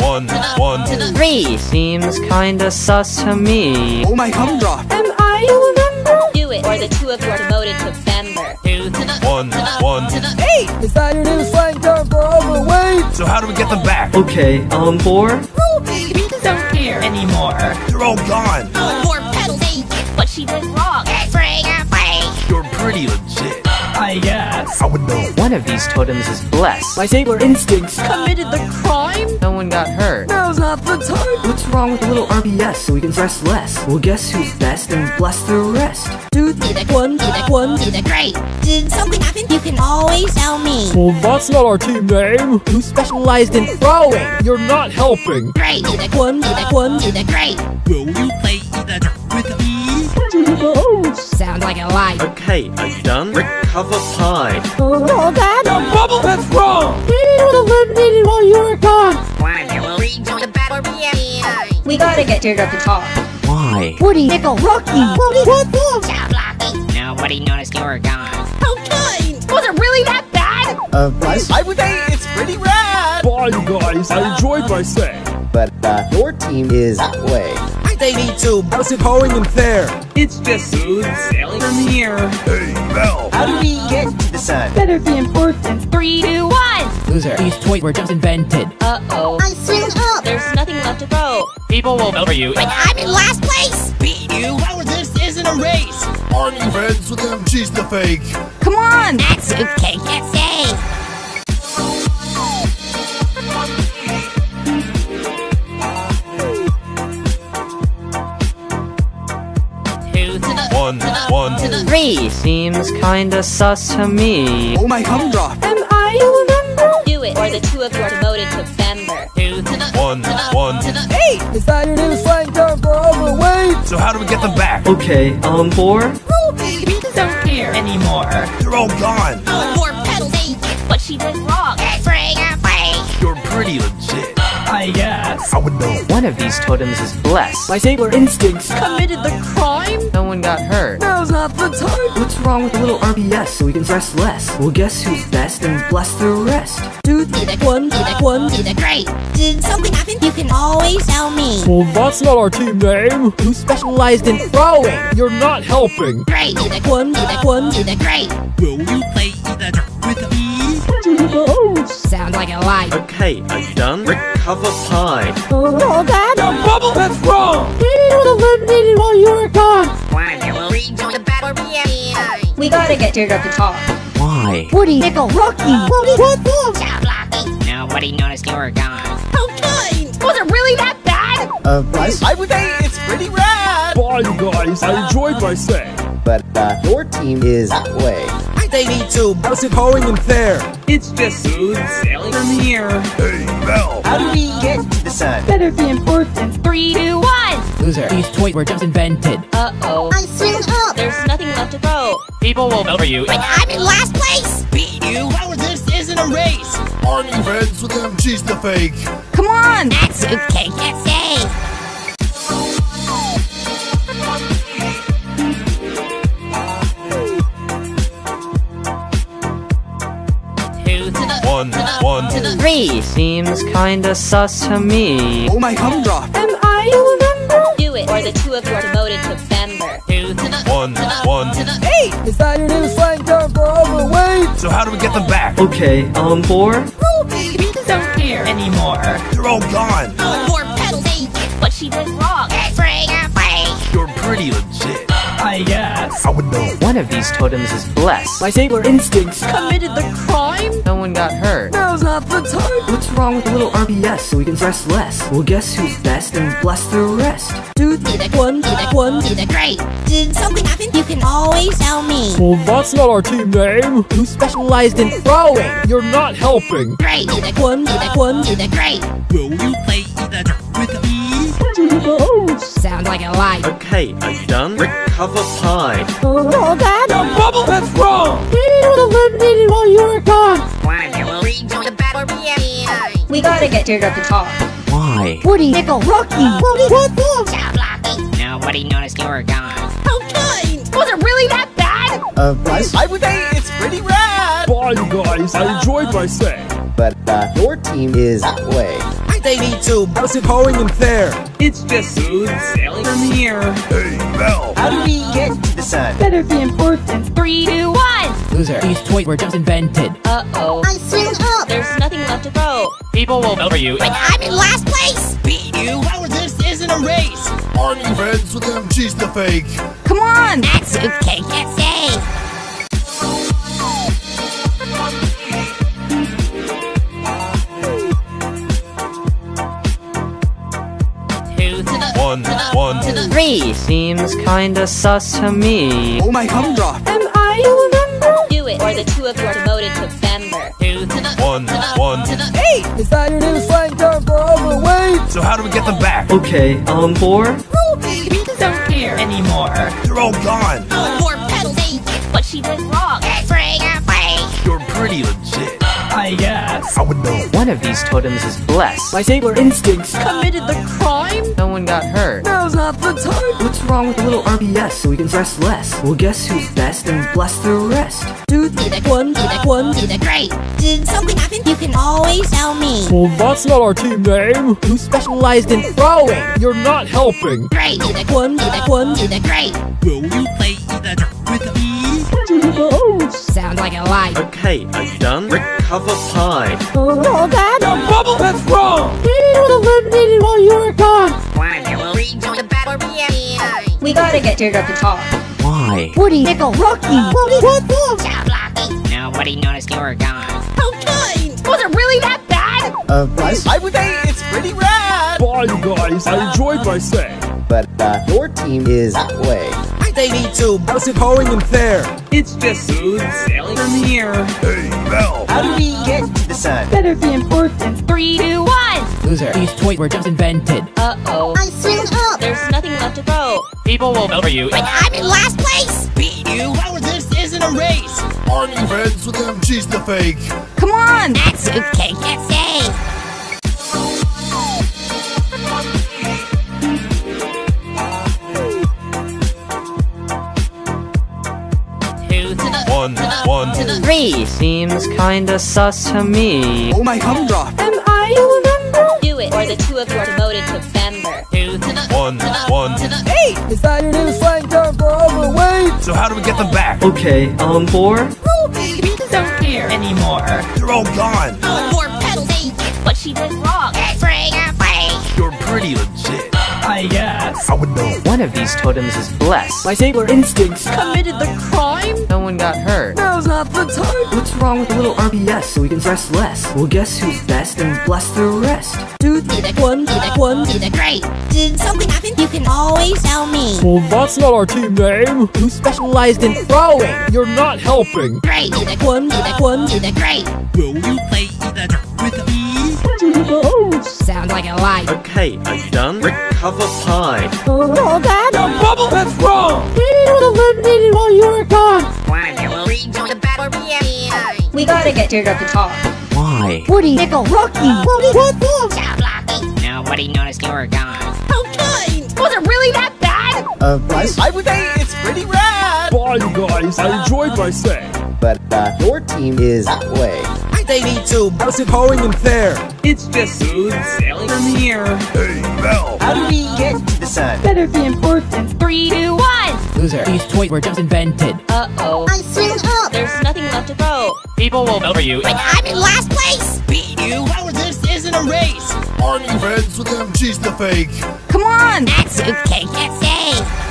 One, one. Three seems kinda sus to me. Oh my gumdrop. Am I a member? Do it, or the two of you are demoted to member. Two to the One, one. to the Is that your new slang term for overweight? So how do we get them back? Okay, on four. Ruby. We don't care anymore. They're all gone. No more pedals. What she did wrong. Spring or. You're pretty legit. I guess. I would know. One of these totems is blessed. My sailor instincts. Committed the crime. No one got hurt. Now's not the time. What's wrong with a little RBS so we can stress less? Well, guess who's best and bless the rest? Two to the one to the one to the great. Did something happen? You can always tell me. Well, that's not our team name. Who specialized in throwing? You're not helping. Great to the one to the one to the great. Will you play the with me? Sounds like a lie. Okay, are you done? Recover pie. Oh, Dad. Bubble, that's wrong. You would have eliminated while you were gone. One will rejoin the battle behind. We gotta get Teardrop to talk. Why? Woody, Nickel, Rocky. Woody, what the? Stop blocking. Nobody noticed you were gone. How kind. Was it really that bad? Uh, plus, I would say it's pretty rad. Bye, you guys. I enjoyed my stay. but uh, your team is that way. They need to. How's it going in there? It's just smooth sailing from here. Hey, Mel. How do we get to the sun? Better be important. Three, two, one. Loser. These toys were just invented. Uh-oh. I swim up. There's nothing left to throw. People will vote for you. But I'm in last place. Beat you? How this isn't a race? Aren't you friends with him? She's the fake. Come on. That suitcase can't stay. One, one. to the Three seems kinda sus to me. Oh my humdrum. do it, or the two of you are demoted to member. Two to One, to one. to the Is that your new slang term for overweight? So how do we get them back? Okay, um, four? Ruby, We don't care anymore. They're all gone. More pedals. Hey, What she did wrong. spring I would know. One of these totems is blessed. My sailor instincts. Committed the crime? No one got hurt. Now's not the time. What's wrong with a little RBS so we can stress less? Well, guess who's best and bless the rest? Two to the one to the one to the great. Did something happen? You can always tell me. Well, that's not our team name. Who specialized in throwing? You're not helping. Great to the one to the one to the great. Will you play Sounds like a lie. Okay, are you done? Recover pie. Oh God! Bubble, that's wrong. We would eliminated while you were gone. One who will rejoin the battle behind. We gotta get Teardrop to talk. Why? Woody, Nickel, Rocky. Woody, what the? Ciao, Blocky. Nobody noticed you were gone. How kind? Was it really that bad? Uh, Bryce? I would say it's pretty rad. Bye, you guys. I enjoyed my stay. But, uh, your team is that way. They need to. How's it going in there? It's just smooth sailing from here. Hey, Bell. How do we get to the sun? Better be important. Three, two, one. Loser. These toys were just invented. Uh-oh. I swim up. There's nothing left to throw. People will vote for you. But I'm in last place. Beat you? How this isn't a race? Aren't you friends with him? She's the fake. Come on. That's okay. can't stay. One, one. to the Three seems kinda sus to me. Oh my humdrum. do it, or the two of you are demoted to member. Two to the One, to the one. to the Is that your new slang term for overweight? So how do we get them back? Okay, um, four? Ruby, We don't care anymore. They're all gone. More pedals. Hey, What she did wrong. spring away. You're pretty legit. I guess. I would know. One of these totems is blessed. My sailor instincts. Committed the crime? No one got hurt. Now's not the time. What's wrong with a little RBS so we can stress less? Well, guess who's best and bless the rest? Two to the one to the one to the great. Did something happen? You can always tell me. Well, that's not our team name. Who specialized in throwing? You're not helping. Great to the one to the one to the great. Will you play the drum with me? Sounds like a lie. Okay, are you done? Recover pie. Oh God! Bubble, that's wrong. We were eliminated while you were gone. One who will rejoin the battle behind. We gotta get Teardrop to talk. Why? Woody, Nickel, Rocky. Woody, what the? Ciao, Blocky. Nobody noticed you were gone. How kind? Was it really that bad? Uh, Bryce? I would say it's pretty rad. Bye, you guys. I enjoyed my stay. But, uh, your team is that way. They need to. How's it going in there? It's just smooth sailing from here. Hey, Bell. How do we get to the sun? Better be important. Three, two, one. Loser. These toys were just invented. Uh-oh. I'm swim up. There's nothing left to throw. People will vote for you. But I'm in last place. Beat you? How this isn't a race? Aren't you friends with him? She's the fake. Come on. That's okay. can't stay. Two to the One, to the one. to the Three seems kinda sus to me. Oh my humdrum. do it, or the two of you are demoted to member. Two to the One, to the one. to the Is that your new slang term for overweight? So how do we get them back? Okay, um, four? We don't care anymore. They're all gone. More pedals. Hey, What she did wrong. spring away. You're pretty legit. I guess. I would know. One of these totems is blessed. My sailor instincts. Committed the crime? No one got hurt. Now's not the time. What's wrong with a little RBS so we can stress less? Well, guess who's best and bless the rest? Two Two did one did it, one did it. Great. Did something happen? You can always tell me. Well, that's not our team name. Who specialized in throwing? You're not helping. Great. Did it, one did it, one did it. Great. Will you play the with me? Sounds like a lie. Okay, are you done? Recover pie. Oh, Dad. Bubble, that's wrong. You would have eliminated while you were gone. One of you will rejoin the battle behind. We gotta get Teardrop to talk. Why? Woody, Nickel, Rocky. Woody, what the? Stop blocking. Nobody noticed you were gone. How kind. Was it really that bad? Uh, plus, I would say it's pretty rad. Bye, you guys. I enjoyed my stay. but uh, your team is that way. They need to. How's it going in there? It's just smooth sailing from here. Hey, Mel. How do we get to the sun? Better be important. Three, two, one. Loser. These toys were just invented. Uh-oh. I'm swim up. There's nothing left to throw. People will vote for you. But I'm in last place. Beat you? How is this isn't a race? Aren't you friends with him? She's the fake. Come on. That's okay. Can't say. One, one. to the Three. Seems kinda sus to me. Oh my gumdrop. Am I a member? do it, or the two of you are demoted to member. Two to the One, to the one. to the Hey! Is that your new slang term for overweight? So how do we get them back? Okay, um, four? Ruby, we don't care anymore. They're all gone. No more pedals. Hey, what she did wrong. bring her play. You're pretty legit. I guess. I would know. One of these totems is blessed. My saber instincts. Committed the crime? No one got hurt. Now's not the time. What's wrong with a little RBS so we can stress less? Well, guess who's best and bless the rest? Two did it, one did it, one did it. Great. Did something happen? You can always tell me. Well, that's not our team name. Who specialized in throwing? You're not helping. Great. Did it, one did it, one did it. Great. Will you play the with me? Sounds like a lie. Okay, are you done? Recover pie. Oh, Dad. Bubble, that's wrong. You would have eliminated while you were gone. One of you will rejoin the battle behind. We gotta get Teardrop to talk. Why? Woody, Nickel, Rocky. Woody, what the? Stop blocking. Nobody noticed you were gone. How kind. Was it really that bad? Uh, plus, I would say it's pretty rad. Bye, you guys. I enjoyed my stay. but uh, your team is that way. They need to. How's it going in there? It's just smooth sailing from here. Hey, Bell. How do we get to the sun? Better be important. Three, two, one. Loser. These toys were just invented. Uh-oh. I'm swim up. There's nothing left to throw. People will vote for you. But I'm in last place. Beat you? How is this isn't a race? Aren't you friends with him? She's the fake. Come on. That's okay. Can't say.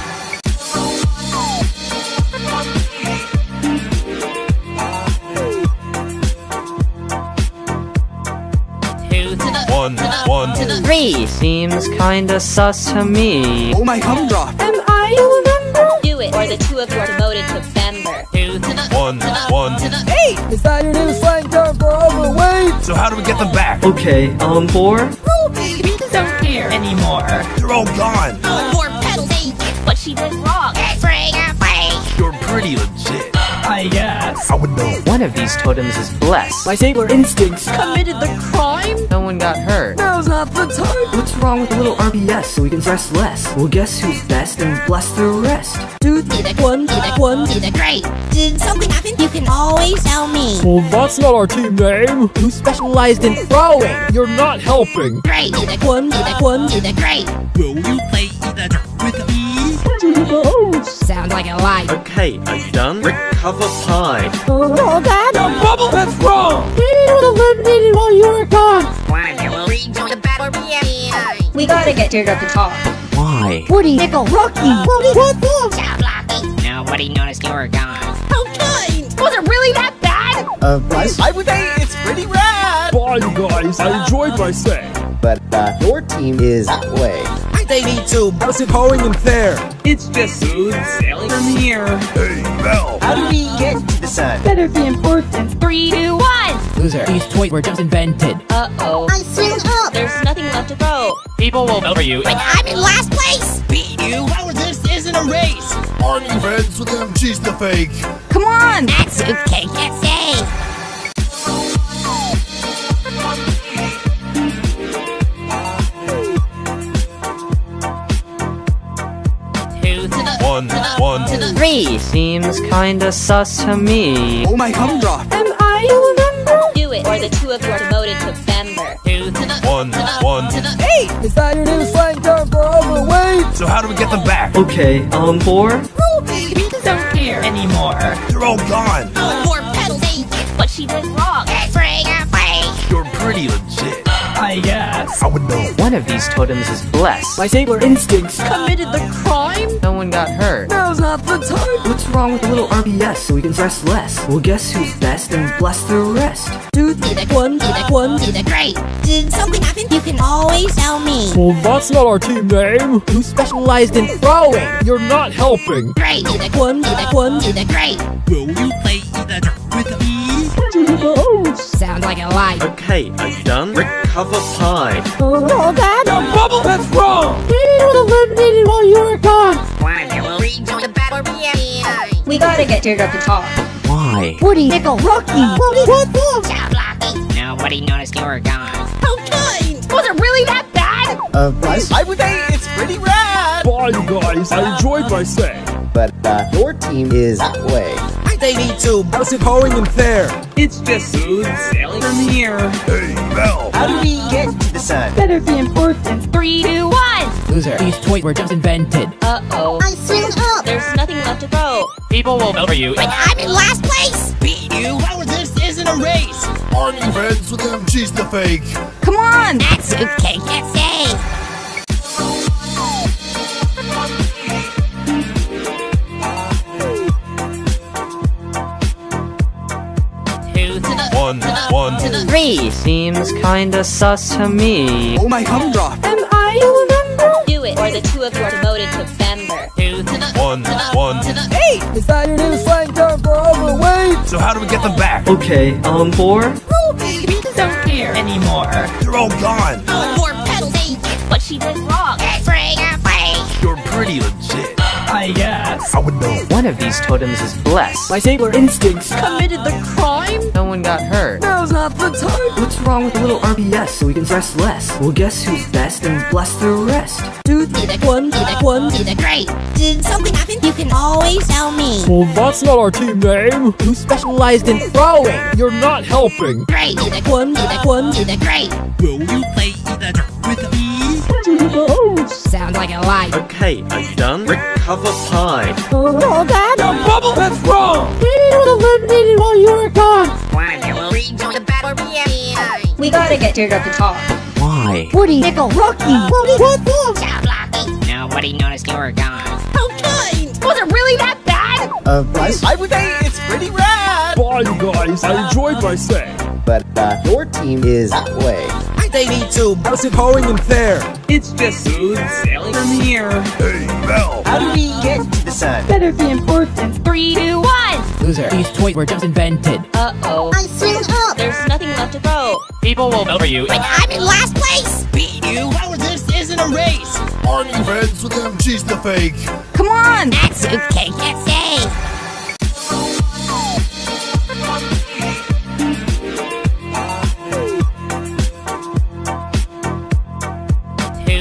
One, one. to the Three. Seems kinda sus to me. Oh my gumdrop. Am I a member? do it, or the two of you are demoted to member. Two One, to one. to the Hey! Is that your new slang term for overweight? So how do we get them back? Okay, um, four? Ruby, we don't care anymore. They're all gone. No more pedals. Hey, what she did wrong. bring her I would know. One of these totems is blessed. My saber instincts. Committed the crime? No one got hurt. Now's not the time. What's wrong with a little RBS so we can stress less? Well, guess who's best and bless the rest? Two did it, one did it, one did it. Great. Did something happen? You can always tell me. Well, that's not our team name. Who specialized in throwing? You're not helping. Great. Did it, one did it, one did it. Great. Will you play the with me? Sounds like a lie. Okay, are you done? Recover pie. Oh, Dad. Bubble, that's wrong. You would have eliminated while you were gone. One will rejoin the battle behind. We gotta get Teardrop to talk. Why? Woody, Nickel, Rocky. Woody, what the? Stop blocking. Nobody noticed you were gone. How kind. Was it really that bad? Uh, plus, I would say it's pretty rad. Bye, you guys. I enjoyed my stay. but uh, your team is that way. They need to. How's it going in there? It's just smooth sailing from here. Hey, Mel. How do we get to the sun? Better be important. Three, two, one. Loser. These toys were just invented. Uh-oh. I swim up. There's nothing left to throw. People will vote for you. But I'm in last place. Beat you? How is this isn't a race? Aren't you friends with him? She's the fake. Come on. That's okay. Can't say. One, One, one, Three seems kinda sus to me. Oh my humdrum. Do it, or the two of you are demoted to member. one, one. Is that your new slang term for overweight? So how do we get them back? Okay, um, four? Ruby, Don't care anymore. They're all gone. More pedals? What she did wrong. Free, free. You're pretty legit. I guess. I would know. One of these totems is blessed. My sailor instincts. Committed the crime? No one got hurt. Now's not the time. What's wrong with a little RBS so we can stress less? Well, guess who's best and bless the rest? Two, be the one, be the one, be the great. Did something happen? You can always tell me. Well, that's not our team name. Who specialized in throwing? You're not helping. Great, be the one, be the one, be the great. Will you play the with me? Sounds like a lie. Okay, are you done? Recover pie. Oh, God. Bubble, that's wrong. eliminated while you were gone. One, you will rejoin the battle. Yeah. We gotta get Teardrop to talk. Why? Woody, Nickel, Rocky. What, what, what? Ciao, Blocky. Nobody noticed you were gone. How kind. Was it really that bad? Uh, Bryce, I would say it's pretty rad. Bye, you guys. I enjoyed my stay. but uh, your team is that way. They need to. How's it going in there? It's just smooth sailing from here. Hey, Bell. How do we get to the sun? Better be important. Three, two, one. Loser. These toys were just invented. Uh-oh. I swing up. There's nothing left to throw. People will vote for you. But I'm in last place. Beat you? How this isn't a race? Aren't you friends with them? She's the fake. Come on. That suitcase. Let's say. One, one. Seems kinda sus to me. Oh my humdrum. Do it, or the two of you are demoted to member. Two to the One, one. Is that your new slang term for overweight? So how do we get them back? Okay, um, four? Don't care anymore. They're all gone. More pedals? What she did wrong. Free, free. You're pretty legit. I guess. I would know. One of these totems is blessed. My sailor instincts. Committed the crime? No one got hurt. Now's not the time. What's wrong with a little RBS so we can stress less? Well, guess who's best and bless the rest? Two, be the one, be the one, be the great. Did something happen? You can always tell me. Well, that's not our team name. Who specialized in throwing? You're not helping. Great, be the one, be the one, be the great. Will you play the drum with me? Sounds like a lie. Okay, are you done? Recover pie. Oh, God. Bubble, that's wrong. eliminated while you were gone. One, you will rejoin the battle. Yeah. We gotta get Teardrop to talk. Why? Woody, Nickel, Rocky. What, what, what? Ciao, Blocky. Nobody noticed you were gone. How kind. Was it really that bad? Uh, Bryce, I would say it's pretty rad. Bye, you guys. I enjoyed my stay. but uh, your team is that way. They need to. How's it going in there? It's just smooth sailing from here. Hey, Bell. How do we get to the sun? Better be important. Three, two, one. Loser. These toys were just invented. Uh-oh. I'm swing up. There's nothing left to throw. People will vote for you. But I'm in last place. Beat you? How this isn't a race? Aren't you friends with them? She's the fake. Come on. That's okay. Let's say.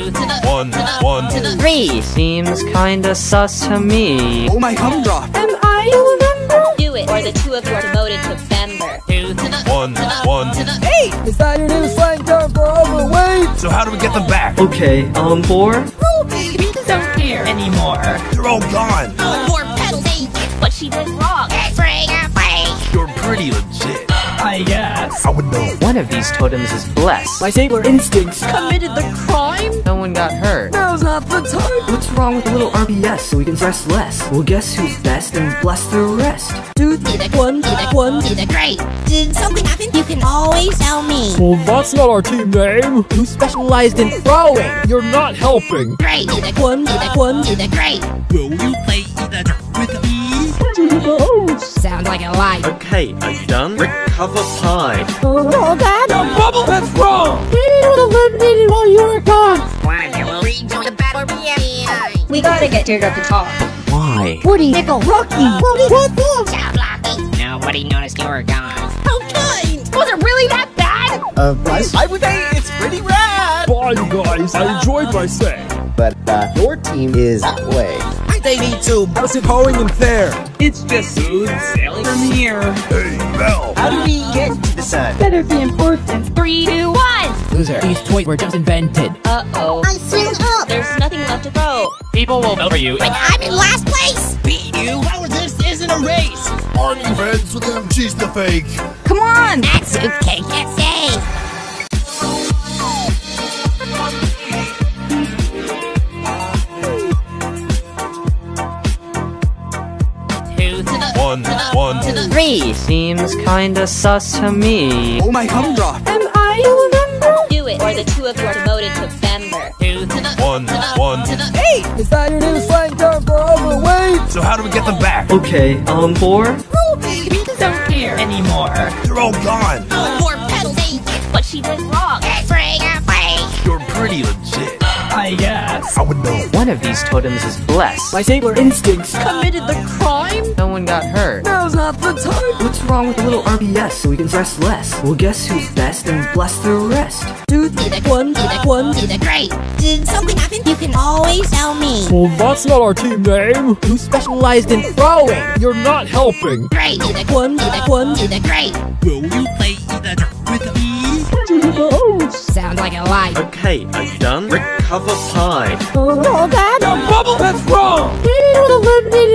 Two to the One, one. Three seems kinda sus to me. Oh my humdrum. Do it, or the two of you are demoted to member. Two to the One, one. Is that your new slang term for overweight? So how do we get them back? Okay, um, four? Don't care anymore. They're all gone. More pedals? What she did wrong. Free, free. You're pretty legit. I. I would know. One of these totems is blessed. My sailor instincts. Committed the crime? No one got hurt. Now's not the time. What's wrong with a little RBS so we can stress less? Well, guess who's best and bless the rest? Two, be the one, be the one, be the great. Did something happen? You can always tell me. Well, that's not our team name. Who specialized in throwing? You're not helping. Great, be the one, be the one, be the great. Will you play Sounds like a lie. Okay, are you done? Recover pie. Oh, God. Bubble, that's wrong. eliminated while you were gone. One, you will rejoin the battle. We gotta get Teardrop to talk. Why? Woody, Nickel, Rocky. What, what, what? Ciao, Blocky. Nobody noticed you were gone. How kind. Was it really that bad? Uh, Bryce, I would say it's pretty rad. Bye, you guys. I enjoyed my stay. but uh, your team is that way. They need to. How's it going in there? It's just smooth sailing from here. Hey, Bell. How do we get to the sun? Better be important. Three, two, one. Loser. These toys were just invented. Uh-oh. I swim up. There's nothing left to throw. People will vote for you. But I'm in last place. beat you. How is this isn't a race? Aren't you friends with them? She's the fake. Come on. That suitcase gets safe. One, one. Three seems kinda sus to me. Oh my gumdrop. Do it, or the two of you are demoted to member. two to the One, one. Hey, is that your new slang term for overweight? So how do we get them back? Okay, um, four? We don't care anymore. They're all gone. More pedals. Hey, What she did wrong. free or play. You're pretty legit. I guess. I would know. One of these totems is blessed. My sailor instincts. Committed the crime? No one got hurt. Now's not the time. What's wrong with a little RBS so we can stress less? Well, guess who's best and bless the rest? Two to the one to the one to the great. Did something happen? You can always tell me. Well, that's not our team name. Who specialized in throwing? You're not helping. Great to the one to the one to the great. Will you play the with me? Sounds like a lie. Okay, are you done? Recover pie. Oh, God. Bubble, that's wrong.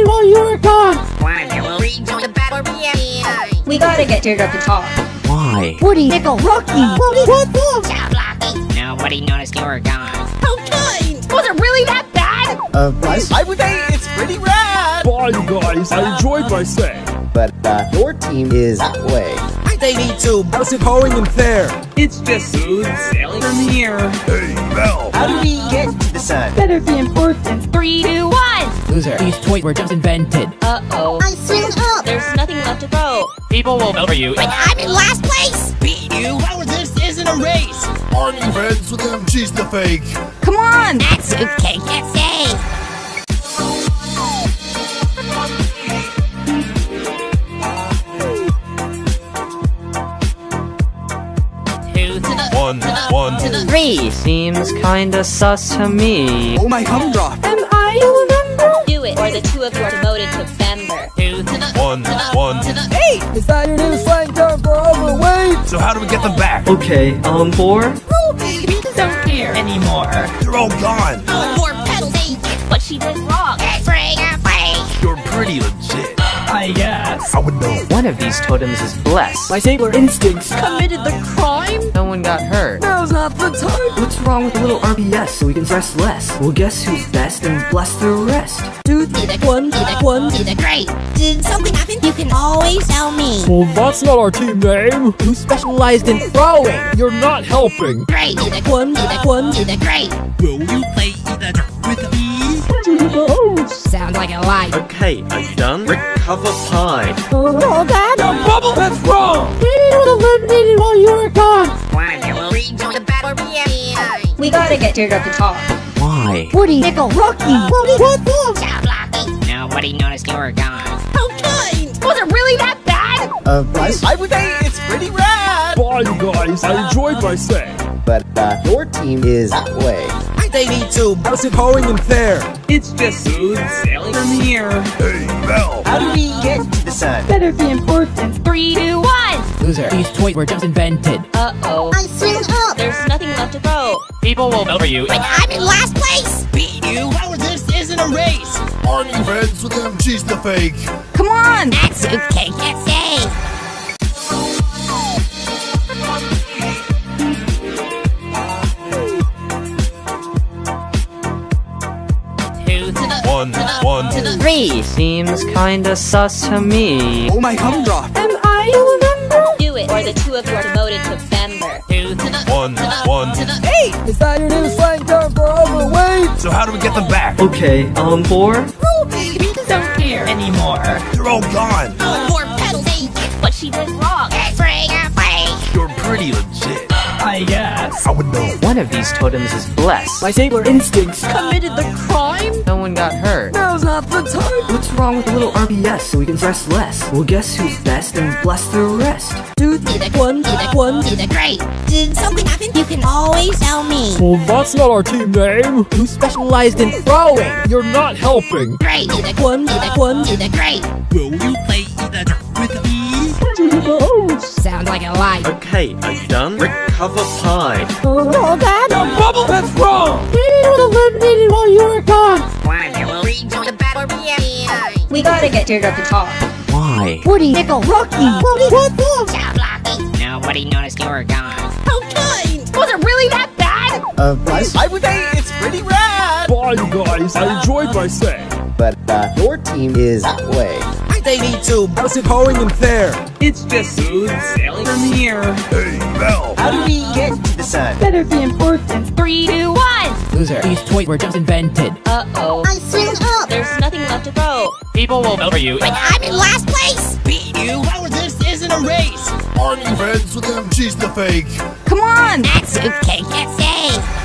while you were gone. Why will rejoin the battle behind. We gotta get Teardrop to talk. Why? Woody, Nickel, Rocky. Woody, what the? Ciao, Blocky. Nobody noticed you were gone. How kind. Was it really that bad? Uh, Bryce? I would say it's pretty rad. Bye, you guys. I enjoyed my stay. But, uh, your team is that way. They need to. How's it going in there? It's just smooth sailing from here. Hey, Bell. How do we get to the sun? Better be important. Three, two, one. Loser. These toys were just invented. Uh-oh. I swim up. There's nothing left to throw. People will vote for you. But I'm in last place. beat you. How is this isn't a race? Aren't you friends with them? She's the fake. Come on. That suitcase gets safe. One, one. Seems kinda sus to me. Oh my gumdrop. Do it, or the two of you are demoted to member. two to the One, one. Hey, is that your new slang term for overweight? So how do we get them back? Okay, um, four? We don't care anymore. They're all gone. More pedals. Hey, What she did wrong. free or play. You're pretty legit. I guess. I would know. One of these totems is blessed. My sailor instincts. Committed the crime? No one got hurt. Now's not the time. What's wrong with a little RBS so we can stress less? Well, guess who's best and bless the rest? Two to the one to the one to the great. Did something happen? You can always tell me. Well, that's not our team name. Who specialized in throwing? You're not helping. Great to the one to the one to the great. Will you play the with me? Sounds like a lie. Okay, are you done? Recover pie. Oh, God. Bubble, that's wrong. while you were gone. Why you will rejoin the battle behind. We gotta get Teardrop to talk. Why? Woody, Nickel, Rocky. Woody, what the? Ciao, Blocky. Nobody noticed you were gone. How kind. Was it really that bad? Uh, Bryce? I would say it's pretty rad. Bye, you guys. I enjoyed my stay. But, uh, your team is that way. They need to. How's it going in there? It's just smooth sailing from here. Hey, Mel. How do we get to the sun? Better be important. Three, two, one. Loser. These toys were just invented. Uh-oh. I swim up. There's nothing left to throw. People will vote for you. But I'm in last place. beat you. How is this isn't a race? Aren't you friends with them? She's the fake. Come on. That suitcase gets safe. One, one. Three seems kinda sus to me. Oh my gumdrop. Do it, or the two of you are demoted to member. two to the One, one. Hey, is that your new slang term for overweight? So how do we get them back? Okay, um, four? Ruby, We don't care anymore. They're all gone. More pedals. Hey, What she did wrong. free or play. You're pretty legit. I guess. I would know. One of these totems is blessed. My sailor instincts. Committed the crime? No one got hurt. Now's not the time. What's wrong with a little RBS so we can stress less? Well, guess who's best and bless the rest? Two two to the one to the one to the great. Did something happen? You can always tell me. Well, that's not our team name. Who specialized in throwing? You're not helping. Great to the one to the one to the great. Will you Sounds like a lie. Okay, are you done? Recover pie. Oh, Dad. No, Bubble, that's wrong. We was eliminated while you were gone. Why will rejoin the battle behind? We gotta get Teardrop to talk. Why? Woody, Nickel, Rocky. Woody, what the? Sound lucky. Nobody noticed you were gone. How kind. Was it really that bad? Uh, guys, I would say it's pretty rad. Bye, you guys. I enjoyed my stay. But uh, your team is that way. They need to. How's it going in there? It's just smooth sailing from here. Hey, Mel. How do we get to the sun? Better be important. Three, two, one. Loser. These toys were just invented. Uh-oh. I swing up. There's nothing left to throw. People will vote for you. But I'm in last place. beat you. How this isn't a race? Aren't you friends with them? She's the fake. Come on. That suitcase gets saved.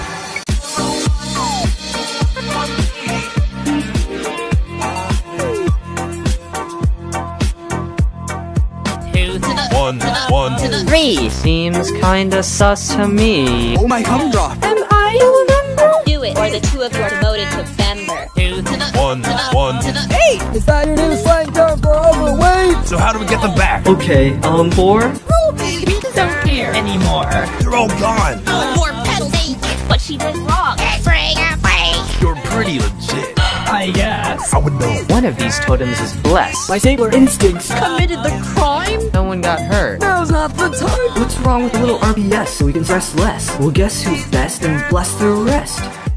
One, one. to the Three seems kinda sus to me. Oh my humdrum. Do it, or the two of you are demoted to member. two to the One, to the one. to the Is that your new slang term for overweight? So how do we get them back? Okay, um, four? Ruby, We don't care anymore. They're all gone. More pedals ain't What she did wrong. Free, free. You're pretty legit. I guess. I would know. One of these totems is blessed. My sailor instincts. Committed the crime? No one got hurt. Now's not the time. What's wrong with a little RBS so we can stress less? Well, guess who's best and bless the rest?